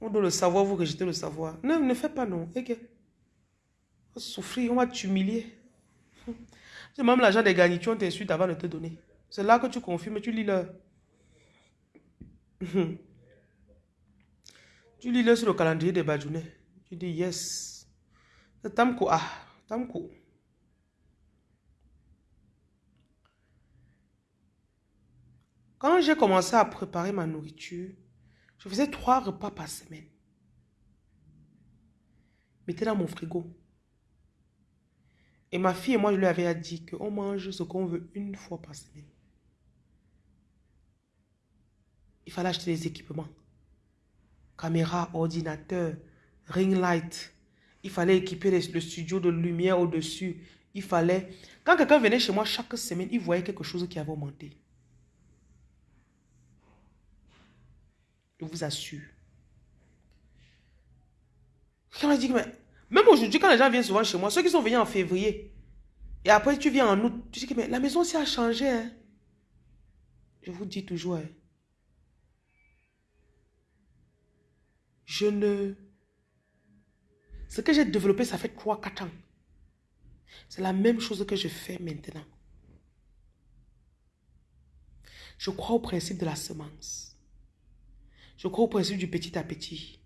Speaker 1: On doit le savoir, vous rejetez le savoir. Ne fais pas non. Ok. On va souffrir, on va t'humilier. C'est même l'argent des garnitures, t'insulte avant de te donner. C'est là que tu confirmes, tu lis le... tu lis le sur le calendrier des Badjounais. Tu dis yes. C'est Tamko. Ah, Tamko. Quand j'ai commencé à préparer ma nourriture, je faisais trois repas par semaine. Mettez dans mon frigo. Et ma fille et moi, je lui avais dit qu'on mange ce qu'on veut une fois par semaine. Il fallait acheter des équipements. Caméra, ordinateur, ring light. Il fallait équiper le studio de lumière au-dessus. Il fallait... Quand quelqu'un venait chez moi chaque semaine, il voyait quelque chose qui avait augmenté. Je vous assure. Quand on dit que même aujourd'hui, quand les gens viennent souvent chez moi, ceux qui sont venus en février, et après tu viens en août, tu dis que la maison aussi a changé. Hein. Je vous dis toujours, hein. je ne... Ce que j'ai développé, ça fait 3-4 ans? C'est la même chose que je fais maintenant. Je crois au principe de la semence. Je crois au principe du petit à petit.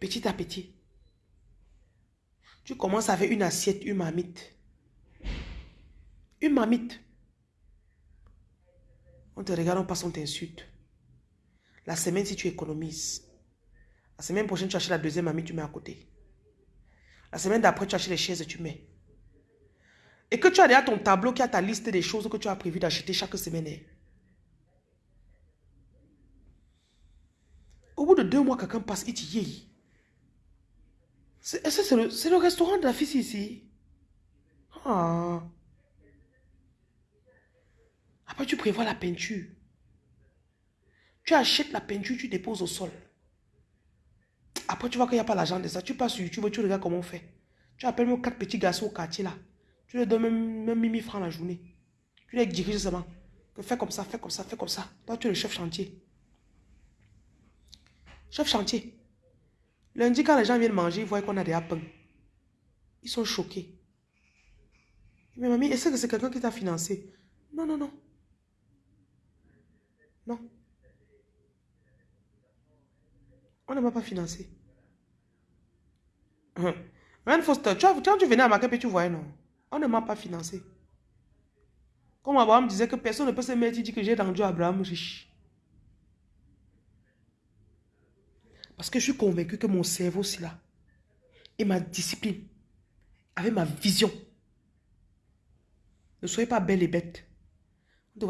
Speaker 1: Petit à petit. Tu commences avec une assiette, une mamite. Une mamite. On te regarde, on passe, on t'insulte. La semaine, si tu économises. La semaine prochaine, tu achètes la deuxième mamite, tu mets à côté. La semaine d'après, tu achètes les chaises, tu mets. Et que tu as déjà ton tableau qui a ta liste des choses que tu as prévu d'acheter chaque semaine. Hein. Au bout de deux mois, quelqu'un passe, il dit, c'est le, le, restaurant de la fille ici. Ah. Après, tu prévois la peinture. Tu achètes la peinture, tu déposes au sol. Après, tu vois qu'il n'y a pas l'argent de ça. Tu passes sur YouTube, tu regardes comment on fait. Tu appelles même quatre petits garçons au quartier là. Tu leur donnes même, même 1000 francs la journée. Tu les diriges seulement. Fais comme ça, fais comme ça, fais comme ça. Toi, tu es le chef chantier. Chef chantier. Lundi, quand les gens viennent manger, ils voient qu'on a des pain. Ils sont choqués. Mais mamie, est-ce que c'est quelqu'un qui t'a financé? Non, non, non. Non. On ne m'a pas financé. Hein. Foster, tu, tu venais à ma et tu voyais, non? On ne m'a pas financé. Comme Abraham disait que personne ne peut se mettre, il dit que j'ai rendu Abraham riche. Parce que je suis convaincu que mon cerveau, c'est là. Et ma discipline, avec ma vision. Ne soyez pas belle et bête.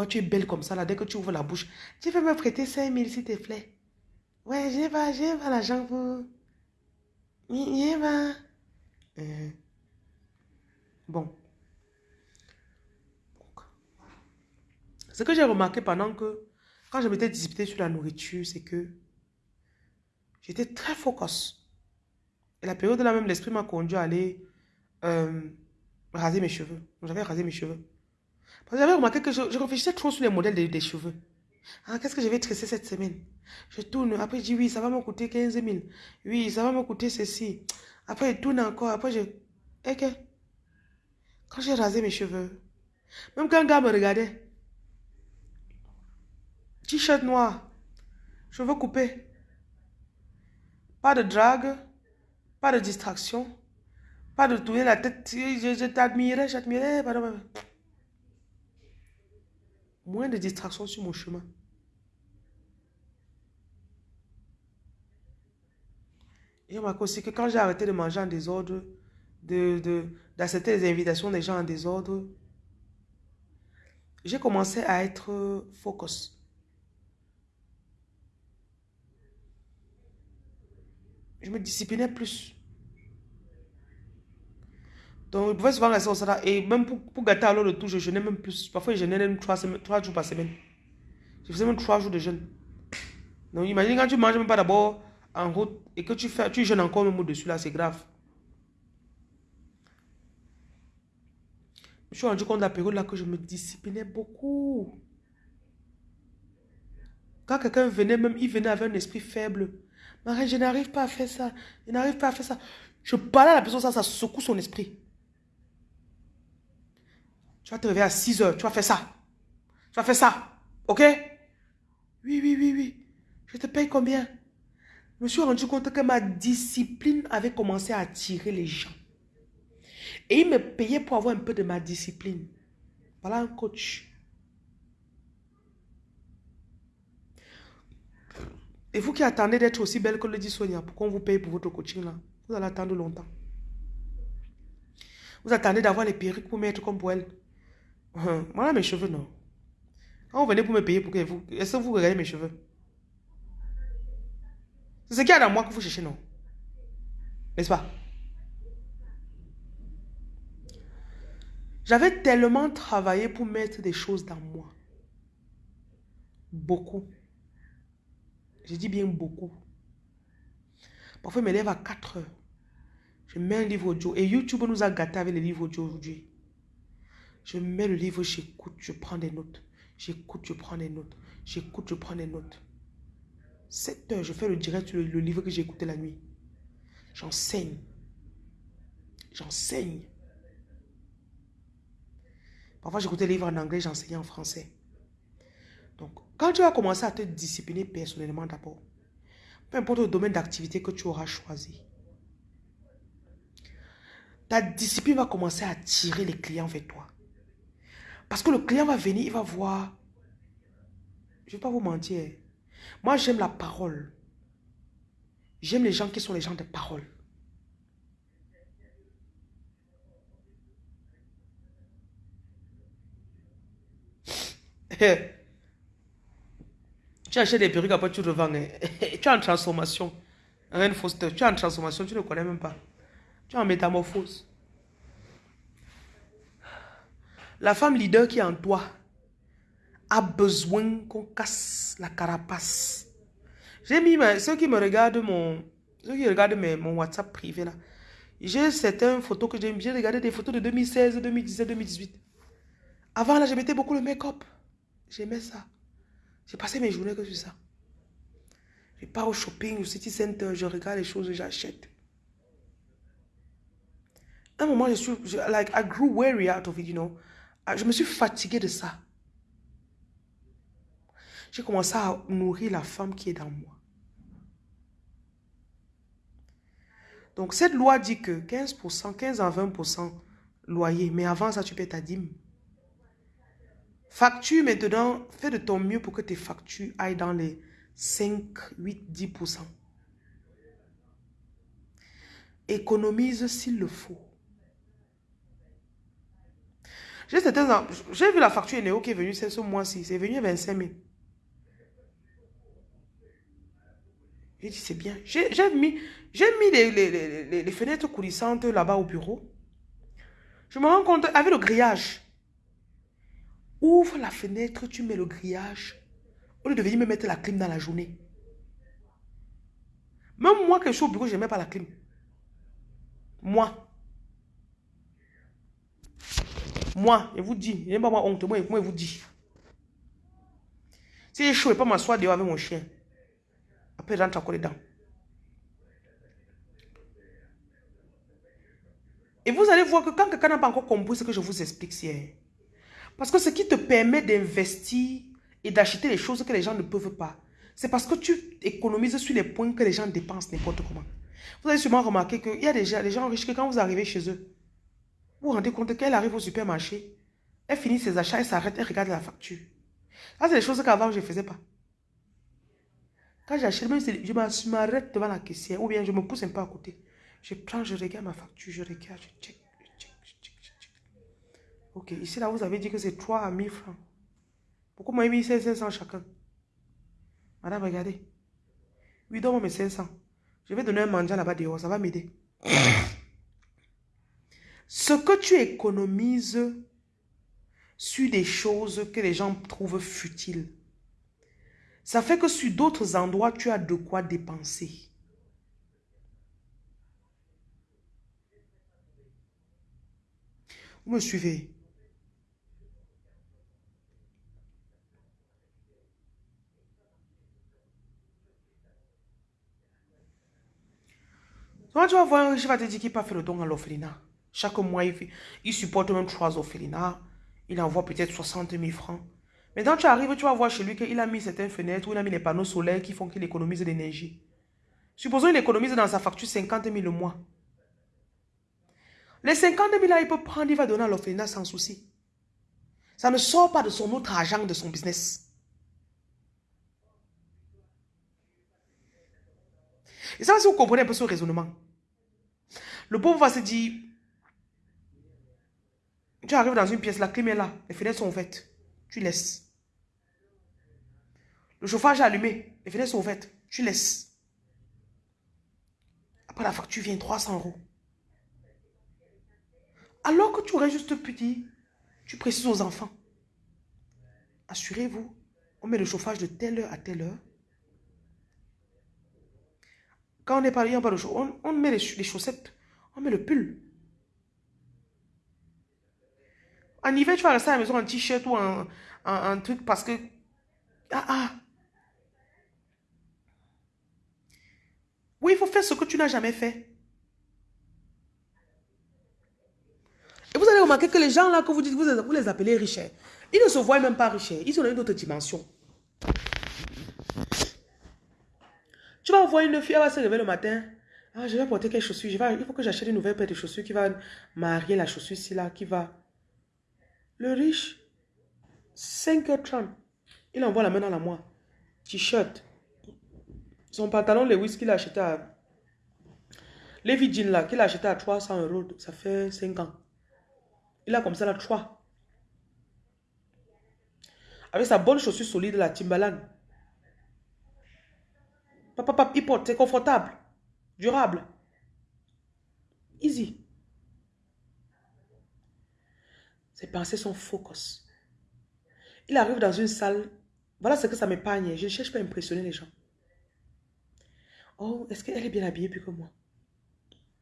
Speaker 1: Tu es belle comme ça, là, dès que tu ouvres la bouche. Tu veux me prêter 5 000, s'il te plaît. Ouais, j'ai pas, j'ai pas l'argent pour... J'ai pas... Euh. Bon. Ce que j'ai remarqué pendant que, quand je m'étais disputé sur la nourriture, c'est que j'étais très focus. Et la période de là même, l'esprit m'a conduit à aller euh, raser mes cheveux. J'avais rasé mes cheveux. Parce que j'avais remarqué que je, réfléchissais trop sur les modèles des, cheveux. Ah, qu'est-ce que je vais tresser cette semaine? Je tourne. Après, je dis oui, ça va me coûter 15 000. Oui, ça va me coûter ceci. Après, je tourne encore. Après, je... Et. Quand j'ai rasé mes cheveux, même quand un gars me regardait, T-shirt noir. Cheveux coupés. Pas de drague. Pas de distraction. Pas de tourner la tête. Je, je t'admirais, j'admirais. Moins de distraction sur mon chemin. Et remarque aussi que quand j'ai arrêté de manger en désordre, d'accepter de, les invitations des gens en désordre, j'ai commencé à être focus. Je me disciplinais plus. Donc, je pouvais souvent rester au salaire. Et même pour, pour gâter alors le tout, je jeûnais même plus. Parfois, je jeûnais même trois, jours par semaine. Je faisais même trois jours de jeûne. Donc, imagine quand tu manges même pas d'abord en route et que tu, fais, jeûnes encore même au-dessus, là, c'est grave. Je suis rendu compte de la période là que je me disciplinais beaucoup. Quand quelqu'un venait, même il venait avec un esprit faible. Je n'arrive pas à faire ça. Je n'arrive pas à faire ça. Je parle à la personne, ça, ça secoue son esprit. Tu vas te réveiller à 6 heures, tu vas faire ça. Tu vas faire ça. OK? Oui, oui, oui, oui. Je te paye combien? Je me suis rendu compte que ma discipline avait commencé à attirer les gens. Et il me payait pour avoir un peu de ma discipline. Voilà un coach. Et vous qui attendez d'être aussi belle que le dit Sonia, pour qu'on vous paye pour votre coaching là, vous allez attendre longtemps. Vous attendez d'avoir les perruques pour mettre comme pour elle. Voilà mes cheveux, non. Quand vous venez pour me payer, pour que vous, est-ce que vous regardez mes cheveux? C'est ce qu'il y a dans moi que vous cherchez, non? N'est-ce pas? J'avais tellement travaillé pour mettre des choses dans moi. Beaucoup. Je dis bien beaucoup. Parfois, je me lève à 4 heures. Je mets un livre audio. Et YouTube nous a gâtés avec les livres audio aujourd'hui. Je mets le livre, j'écoute, je prends des notes. J'écoute, je prends des notes. J'écoute, je prends des notes. 7 heures, je fais le direct sur le, livre que j'ai écouté la nuit. J'enseigne. J'enseigne. Parfois, j'écoutais les livres en anglais, j'enseignais en français. Donc, quand tu vas commencer à te discipliner personnellement d'abord, peu importe le domaine d'activité que tu auras choisi, ta discipline va commencer à attirer les clients vers toi. Parce que le client va venir, il va voir. Je ne vais pas vous mentir. Moi, j'aime la parole. J'aime les gens qui sont les gens de parole. Tu achètes des perruques, après tu revends. Hein. tu es en transformation. Rien Foster, tu es en transformation, tu ne connais même pas. Tu es en métamorphose. La femme leader qui est en toi a besoin qu'on casse la carapace. J'ai mis ceux qui me regardent mon ceux qui regardent mon WhatsApp privé là. J'ai certaines photos que j'aime. J'ai regardé des photos de 2016, 2017, 2018. Avant là, je mettais beaucoup le make-up. J'aimais ça. J'ai passé mes journées que sur ça. Je pars au shopping, au city center, je regarde les choses, j'achète. Un moment, je suis, like, I grew weary out of it, you know. Ah, je me suis fatigué de ça. J'ai commencé à nourrir la femme qui est dans moi. Donc, cette loi dit que 15%, 15 à 20% loyer. Mais avant ça, tu payes ta dîme. Facture maintenant, fais de ton mieux pour que tes factures aillent dans les 5, 8, 10%. Économise s'il le faut. J'ai vu la facture Néo qui est venue ce mois-ci. C'est venu à 25 000. J'ai dit, c'est bien. J'ai mis, mis les, les fenêtres coulissantes là-bas au bureau. Je me rends compte, avec le grillage, ouvre la fenêtre, tu mets le grillage, au lieu de venir me mettre la clim dans la journée. Même moi que je suis au bureau, je mets pas la clim. Moi. Moi, je vous dis, je n'ai pas honte, moi, moi je vous dis. Si je ne peux pas m'asseoir dehors avec mon chien. Après, j'entre encore dedans. Et vous allez voir que quand quelqu'un n'a pas encore compris ce que je vous explique hier, parce que ce qui te permet d'investir et d'acheter les choses que les gens ne peuvent pas, c'est parce que tu économises sur les points que les gens dépensent n'importe comment. Vous avez sûrement remarqué qu'il y a des gens, des gens riches que quand vous arrivez chez eux, vous vous rendez compte qu'elle arrive au supermarché, elle finit ses achats, elle s'arrête, elle regarde la facture. Ça, c'est des choses qu'avant, je ne faisais pas. Quand j'achète, je m'arrête devant la caissière ou bien je me pousse un peu à côté. Je prends, je regarde ma facture, je regarde, je check, je check, je check, je check. Ok, ici là, vous avez dit que c'est 3 à 1000 francs. Pourquoi moi, j'ai mis 500 chacun? Madame, regardez. Oui, donne-moi mes 500. Je vais donner un mandat là-bas dehors, ça va m'aider. Ce que tu économises sur des choses que les gens trouvent futiles, ça fait que sur d'autres endroits, tu as de quoi dépenser. Vous me suivez? Quand tu vas voir, je vais te dire qu'il pas fait le don à l'orphelinat? Chaque mois, il, il, supporte même trois orphelinats. Il envoie peut-être 60 000 francs. Mais quand tu arrives, tu vas voir chez lui qu'il a mis certaines fenêtres, ou il a mis les panneaux solaires qui font qu'il économise de l'énergie. Supposons qu'il économise dans sa facture 50 000 le mois. Les 50 000 là, il peut prendre, il va donner à l'orphelinat sans souci. Ça ne sort pas de son autre argent, de son business. Et ça, si vous comprenez un peu ce raisonnement. Le pauvre va se dire, tu arrives dans une pièce, la clim est là, les fenêtres sont ouvertes, tu laisses. Le chauffage est allumé, les fenêtres sont ouvertes, tu laisses. Après la facture vient 300 euros. Alors que tu aurais juste petit, tu précises aux enfants. Assurez-vous, on met le chauffage de telle heure à telle heure. Quand on n'est pas, on, on met les, chaussettes, on met le pull. En hiver, tu vas rester à la maison en t-shirt ou en, truc parce que... Ah ah Oui, il faut faire ce que tu n'as jamais fait. Et vous allez remarquer que les gens là que vous dites, vous, les appelez riches, ils ne se voient même pas riches, ils dans une autre dimension. Tu vas voir une fille, elle va se lever le matin. Ah, je vais porter quelles chaussures Il faut que j'achète une nouvelle paire de chaussures qui va marier la chaussure ici là, qui va... Le riche, 5h30, il envoie la main dans la moire. T-shirt. Son pantalon Lewis qu'il a acheté à... Les jeans là, qu'il a acheté à 300 euros, ça fait 5 ans. Il a comme ça la trois. Avec sa bonne chaussure solide, la Timbaland. Papa, papa, il porte, c'est confortable, durable. Easy. Ses pensées sont focus. Il arrive dans une salle. Voilà ce que ça m'épargne. Je ne cherche pas à impressionner les gens. Oh, est-ce qu'elle est bien habillée plus que moi?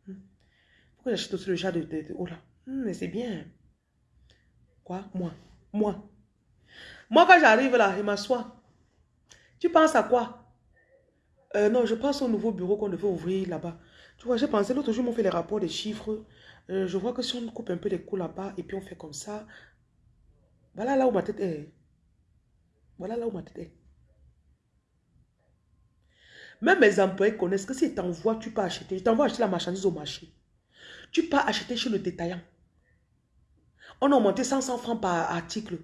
Speaker 1: Hmm. Pourquoi j'achète aussi le genre de, de, oh là? Hmm, mais c'est bien. Quoi? Moi Moi Moi, quand j'arrive là, je m'assois. Tu penses à quoi? Euh, Non, je pense au nouveau bureau qu'on devait ouvrir là-bas. Tu vois, j'ai pensé, l'autre jour, on fait les rapports des chiffres. Euh, je vois que si on coupe un peu les coûts là-bas et puis on fait comme ça, voilà là où ma tête est. Voilà là où ma tête est. Même mes employés connaissent que si t'envoies, tu peux acheter. Je t'envoie acheter la marchandise au marché. Tu peux acheter chez le détaillant. On a augmenté 500 francs par article.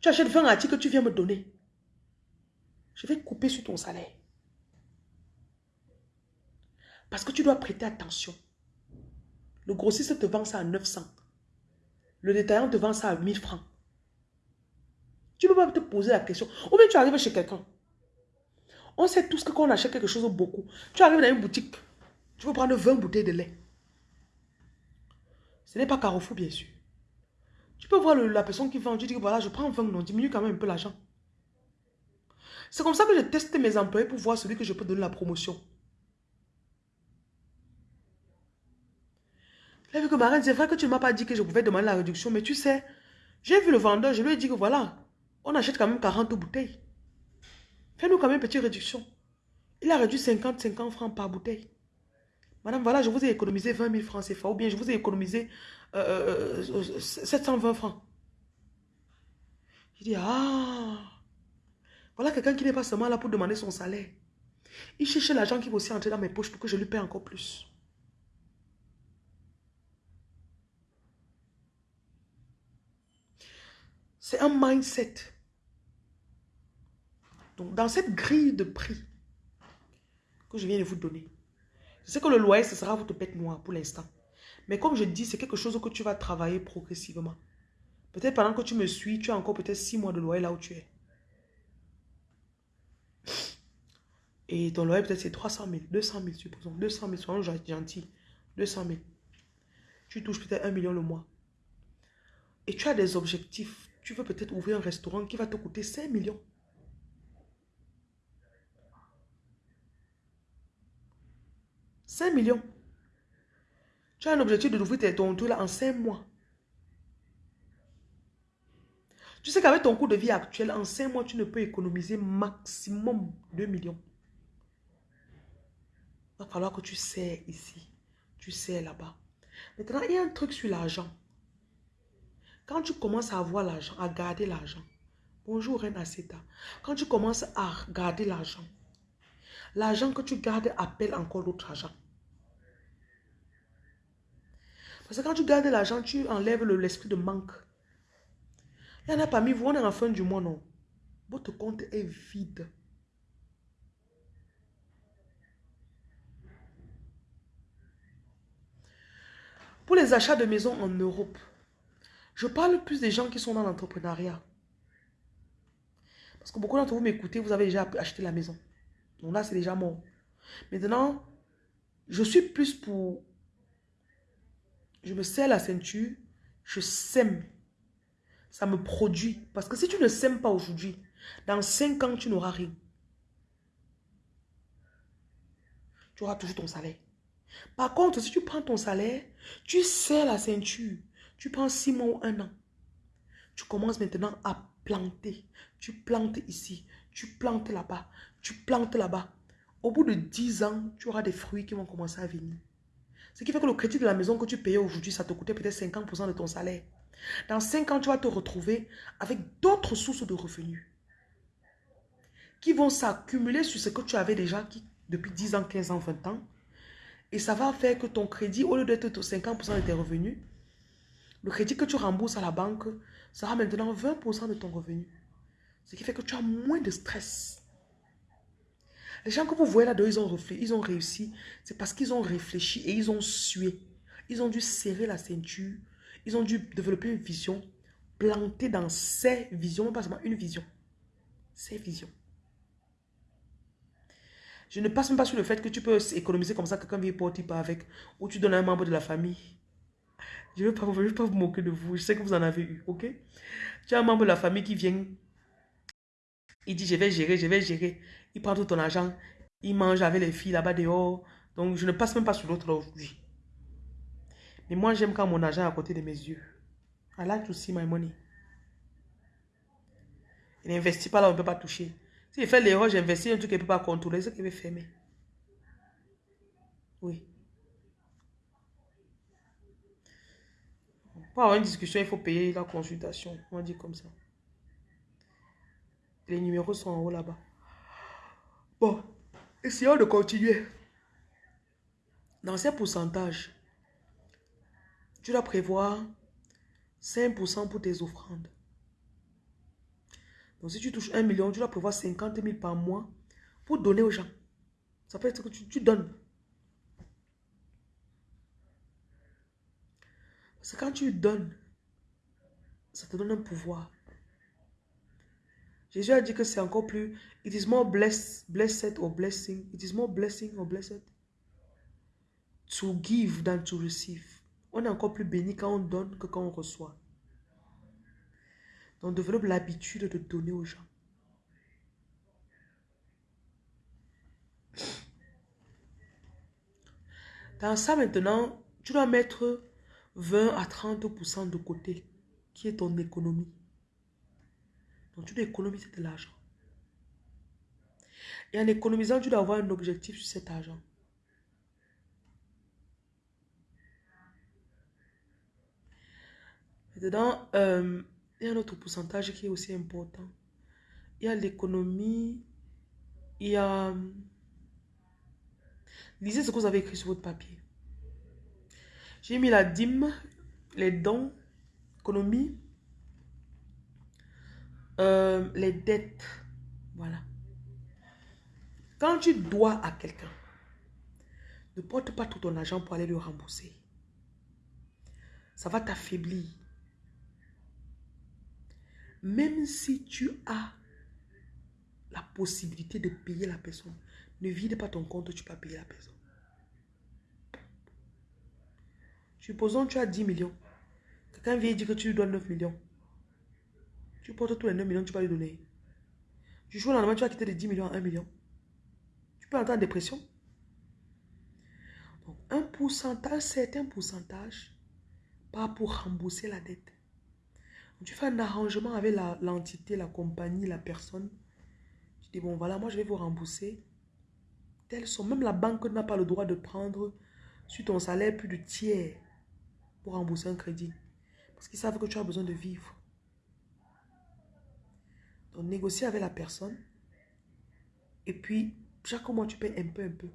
Speaker 1: Tu achètes 20 articles tu viens me donner. Je vais couper sur ton salaire. Parce que tu dois prêter attention. Le grossiste te vend ça à 900. Le détaillant te vend ça à 1000 francs. Tu ne peux pas te poser la question. Ou bien tu arrives chez quelqu'un. On sait tous que quand on achète quelque chose beaucoup, tu arrives dans une boutique, tu veux prendre 20 bouteilles de lait. Ce n'est pas Carrefour, bien sûr. Tu peux voir la personne qui vend, tu dis voilà, je prends 20, non, diminue quand même un peu l'argent. C'est comme ça que je teste mes employés pour voir celui que je peux donner la promotion. Là, vu que c'est vrai que tu ne m'as pas dit que je pouvais demander la réduction, mais tu sais, j'ai vu le vendeur, je lui ai dit que voilà, on achète quand même 40 bouteilles. Fais-nous quand même une petite réduction. Il a réduit 50, 50 francs par bouteille. Madame, voilà, je vous ai économisé 20 000 francs CFA, ou bien je vous ai économisé 720 euh, euh, francs. Il dit, ah, voilà quelqu'un qui n'est pas seulement là pour demander son salaire. Il cherche l'argent qui va aussi entrer dans mes poches pour que je lui paie encore plus. C'est un mindset. Donc, dans cette grille de prix que je viens de vous donner, je sais que le loyer, ce sera votre bête noire pour l'instant. Mais comme je dis, c'est quelque chose que tu vas travailler progressivement. Peut-être pendant que tu me suis, tu as encore peut-être six mois de loyer là où tu es. Et ton loyer, peut-être, c'est 300 000, 200 000, supposons. 200 000, soyons gentils. 200 000. Tu touches peut-être un million le mois. Et tu as des objectifs tu veux peut-être ouvrir un restaurant qui va te coûter 5 millions. « 5 millions. Tu as un objectif de d'ouvrir ton tour là en 5 mois. Tu sais qu'avec ton coût de vie actuel, en 5 mois, tu ne peux économiser maximum 2 millions. Il va falloir que tu sais ici, tu sais là-bas. Maintenant, il y a un truc sur l'argent. Quand tu commences à avoir l'argent, à garder l'argent, bonjour Reine quand tu commences à garder l'argent, l'argent que tu gardes appelle encore d'autres argent. Parce que quand tu gardes l'argent, tu enlèves l'esprit de manque. Il y en a parmi vous, on est en fin du mois, non? Votre compte est vide. Pour les achats de maison en Europe, je parle plus des gens qui sont dans l'entrepreneuriat. Parce que beaucoup d'entre vous m'écoutez, vous avez déjà acheté la maison. Donc là, c'est déjà mort. Maintenant, je suis plus pour... Je me serre la ceinture, je sème. Ça me produit. Parce que si tu ne sèmes pas aujourd'hui, dans 5 ans, tu n'auras rien. Tu auras toujours ton salaire. Par contre, si tu prends ton salaire, tu serres la ceinture. Tu prends six mois ou un an. Tu commences maintenant à planter. Tu plantes ici, tu plantes là-bas, tu plantes là-bas. Au bout de dix ans, tu auras des fruits qui vont commencer à venir. Ce qui fait que le crédit de la maison que tu payais aujourd'hui, ça te coûtait peut-être 50% de ton salaire. Dans cinq ans, tu vas te retrouver avec d'autres sources de revenus qui vont s'accumuler sur ce que tu avais déjà depuis 10 ans, 15 ans, 20 ans. Et ça va faire que ton crédit, au lieu d'être 50% de tes revenus, le crédit que tu rembourses à la banque sera maintenant 20% de ton revenu. Ce qui fait que tu as moins de stress. Les gens que vous voyez là-dedans, ils ont, ils ont réussi. C'est parce qu'ils ont réfléchi et ils ont sué. Ils ont dû serrer la ceinture. Ils ont dû développer une vision, planter dans ces visions, pas seulement une vision. Ces visions. Je ne passe même pas sur le fait que tu peux économiser comme ça, quelqu'un vient porter pas avec, ou tu donnes à un membre de la famille. Je ne veux, pas, vous moquer de vous. Je sais que vous en avez eu, ok? Tu as un membre de la famille qui vient. Il dit, je vais gérer, je vais gérer. Il prend tout ton argent. Il mange avec les filles là-bas dehors. Donc, je ne passe même pas sur l'autre aujourd'hui. Mais moi, j'aime quand mon argent est à côté de mes yeux. I like to see my money. Il n'investit pas là où on ne peut pas toucher. S'il fait l'erreur, j'investis un truc qu'il ne peut pas contrôler, c'est qu'il veut fermer. Oui. Pour avoir une discussion, il faut payer la consultation. On dire comme ça. Les numéros sont en haut là-bas. Bon, essayons de continuer. Dans ces pourcentages, tu dois prévoir 5% pour tes offrandes. Donc, si tu touches 1 million, tu dois prévoir 50 000 par mois pour donner aux gens. Ça peut être que tu donnes. Que quand tu donnes, ça te donne un pouvoir. Jésus a dit que c'est encore plus. It is more blessed, blessed or blessing. It is more blessing or blessed to give than to receive. On est encore plus béni quand on donne que quand on reçoit. Donc, développe l'habitude de donner aux gens. Dans ça, maintenant, tu dois mettre 20 à 30% de côté, qui est ton économie. Donc, tu dois économiser de l'argent. Et en économisant, tu dois avoir un objectif sur cet argent. Dedans, euh, il y a un autre pourcentage qui est aussi important. Il y a l'économie, il y a... Lisez ce que vous avez écrit sur votre papier. J'ai mis la dîme, les dons, économie, euh, les dettes. Voilà. Quand tu dois à quelqu'un, ne porte pas tout ton argent pour aller le rembourser. Ça va t'affaiblir. Même si tu as la possibilité de payer la personne, ne vide pas ton compte, tu peux payer la personne. Supposons que tu as 10 millions. Quelqu'un vient dire que tu lui dois 9 millions. Tu portes tous les 9 millions, tu vas lui donner. Du jour au lendemain, tu vas quitter de 10 millions à 1 million. Tu peux entrer en dépression. Donc, un pourcentage, certain pourcentage, pas pour rembourser la dette. tu fais un arrangement avec l'entité, la, compagnie, la personne. Tu dis, bon, voilà, moi, je vais vous rembourser. Telles sont. Même la banque n'a pas le droit de prendre sur ton salaire plus de tiers pour rembourser un crédit. Parce qu'ils savent que tu as besoin de vivre. Donc, négocie avec la personne. Et puis, chaque mois, tu payes un peu, un peu.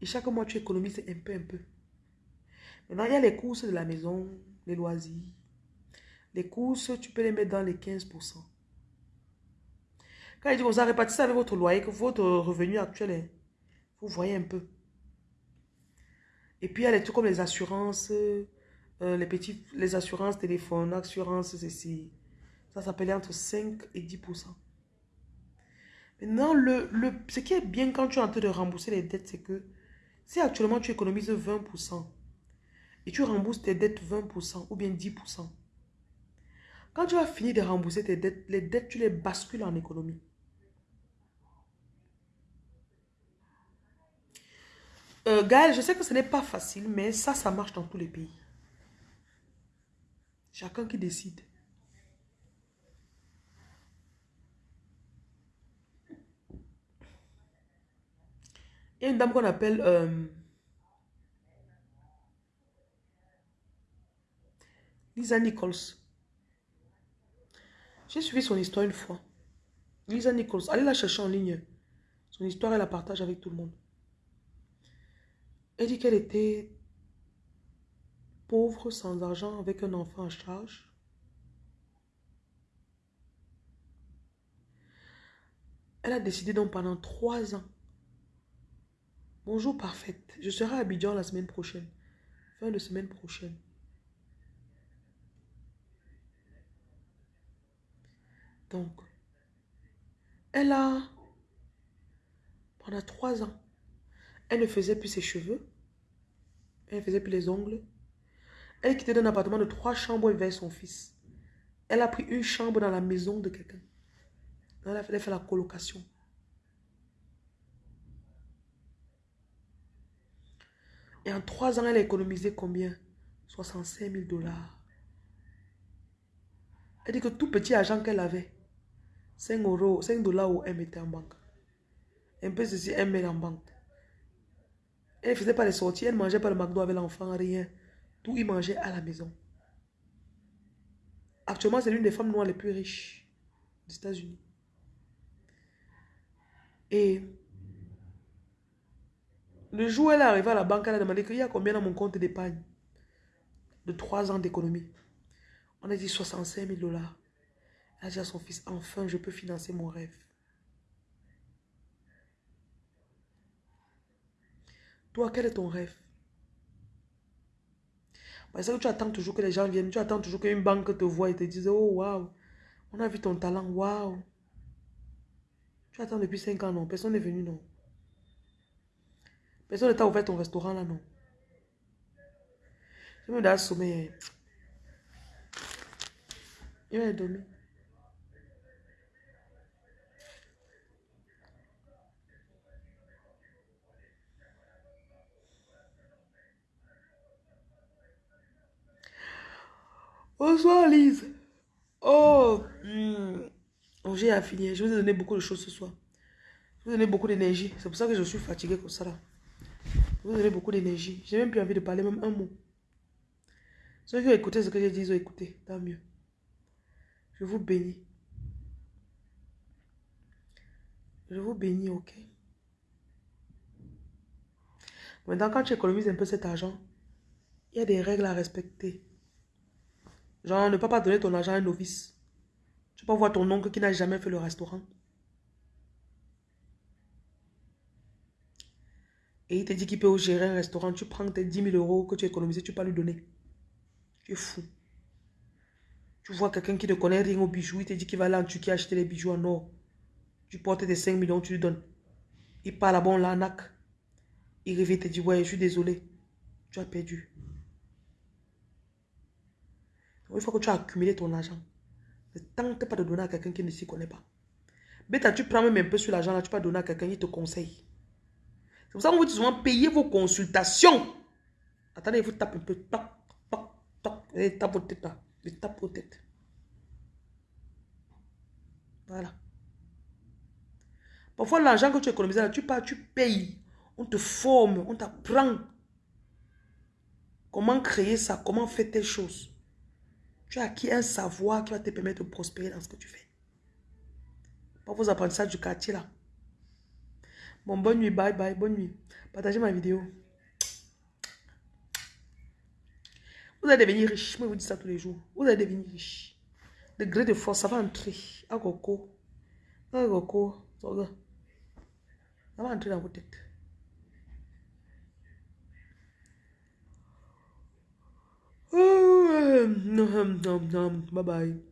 Speaker 1: Et chaque mois, tu économises un peu, un peu. Maintenant, il y a les courses de la maison, les loisirs. Les courses, tu peux les mettre dans les 15%. Quand il dit, vous ça, avec votre loyer, que votre revenu actuel est, vous voyez un peu. Et puis, il y a les trucs comme les assurances, euh, les petits, les assurances téléphone, assurances, ceci. Ça s'appelait entre 5 et 10%. Maintenant, le, le, ce qui est bien quand tu es en train de rembourser les dettes, c'est que si actuellement tu économises 20% et tu rembourses tes dettes 20% ou bien 10%, quand tu vas finir de rembourser tes dettes, les dettes, tu les bascules en économie. Euh, Gaël, je sais que ce n'est pas facile, mais ça, ça marche dans tous les pays. Chacun qui décide. Il y a une dame qu'on appelle euh, Lisa Nichols. J'ai suivi son histoire une fois. Lisa Nichols, allez la chercher en ligne. Son histoire, elle la partage avec tout le monde. Elle dit qu'elle était pauvre, sans argent, avec un enfant en charge. Elle a décidé donc pendant trois ans. Bonjour parfaite, je serai à Abidjan la semaine prochaine. Fin de semaine prochaine. Donc, elle a, pendant trois ans, elle ne faisait plus ses cheveux. Elle faisait plus les ongles. Elle quittait d'un appartement de trois chambres vers son fils. Elle a pris une chambre dans la maison de quelqu'un. Elle a fait la colocation. Et en trois ans, elle a économisé combien? 65 000 dollars. Elle dit que tout petit argent qu'elle avait, 5 euros, 5 dollars, elle mettait en banque. Un peu ceci, elle met en banque. Elle ne faisait pas les sorties, elle ne mangeait pas le McDo avec l'enfant, rien. Tout, il mangeait à la maison. Actuellement, c'est l'une des femmes noires les plus riches des États-Unis. Et le jour où elle est arrivée à la banque, elle a demandé qu'il y a combien dans mon compte d'épargne de 3 ans d'économie? On a dit 65 000 dollars. Elle a dit à son fils, enfin, je peux financer mon rêve. Toi, quel est ton rêve? Parce que tu attends toujours que les gens viennent, tu attends toujours qu'une banque te voie et te dise, oh, waouh, on a vu ton talent, waouh. Tu attends depuis 5 ans, non. Personne n'est venu, non. Personne ne t'a ouvert ton restaurant, là, non. Je me donne sommeil. Il va dormir. Bonsoir Lise. Oh, hmm. oh j'ai à finir. Je vous ai donné beaucoup de choses ce soir. Je vous ai donné beaucoup d'énergie. C'est pour ça que je suis fatiguée comme ça là. Je vous ai donné beaucoup d'énergie. J'ai même plus envie de parler même un mot. Ceux qui ont écouté ce que j'ai dit, ils ont écouté. Tant mieux. Je vous bénis. Je vous bénis, ok? Maintenant, quand tu économises un peu cet argent, il y a des règles à respecter. Genre, ne pas pas donner ton argent à un novice. Tu peux voir ton oncle qui n'a jamais fait le restaurant. Et il te dit qu'il peut gérer un restaurant. Tu prends tes 10 000 euros que tu as tu peux lui donner. Tu es fou. Tu vois quelqu'un qui ne connaît rien aux bijoux, il te dit qu'il va aller en Turquie acheter les bijoux en or. Tu portes tes 5 millions, tu lui donnes. Il part là-bas, l'arnaque. Il revient, il te dit, ouais, je suis désolé. Tu as perdu. Il faut que tu as accumulé ton argent. Ne tente pas de donner à quelqu'un qui ne s'y connaît pas. Bêta, tu prends même un peu sur l'argent là, tu peux donner à quelqu'un qui te conseille. C'est pour ça qu'on vous dit souvent payer vos consultations. Attendez, vous tapez un peu. Toc, toc, toc. Et tape vos têtes là. Tape têtes. Voilà. Parfois, l'argent que tu économises là, tu pars, tu payes. On te forme, on t'apprend. Comment créer ça, comment faire telle chose. Tu as acquis un savoir qui va te permettre de prospérer dans ce que tu fais. Pas vos apprentissages du quartier là. Bon, bonne nuit, bye bye, bonne nuit. Partagez ma vidéo. Vous allez devenir riche. Moi, je vous dis ça tous les jours. Vous allez devenir riche. Le gré de force, ça va entrer. À Coco. À Coco. Ça va entrer dans vos têtes. Oh, non, non, non. Bye bye.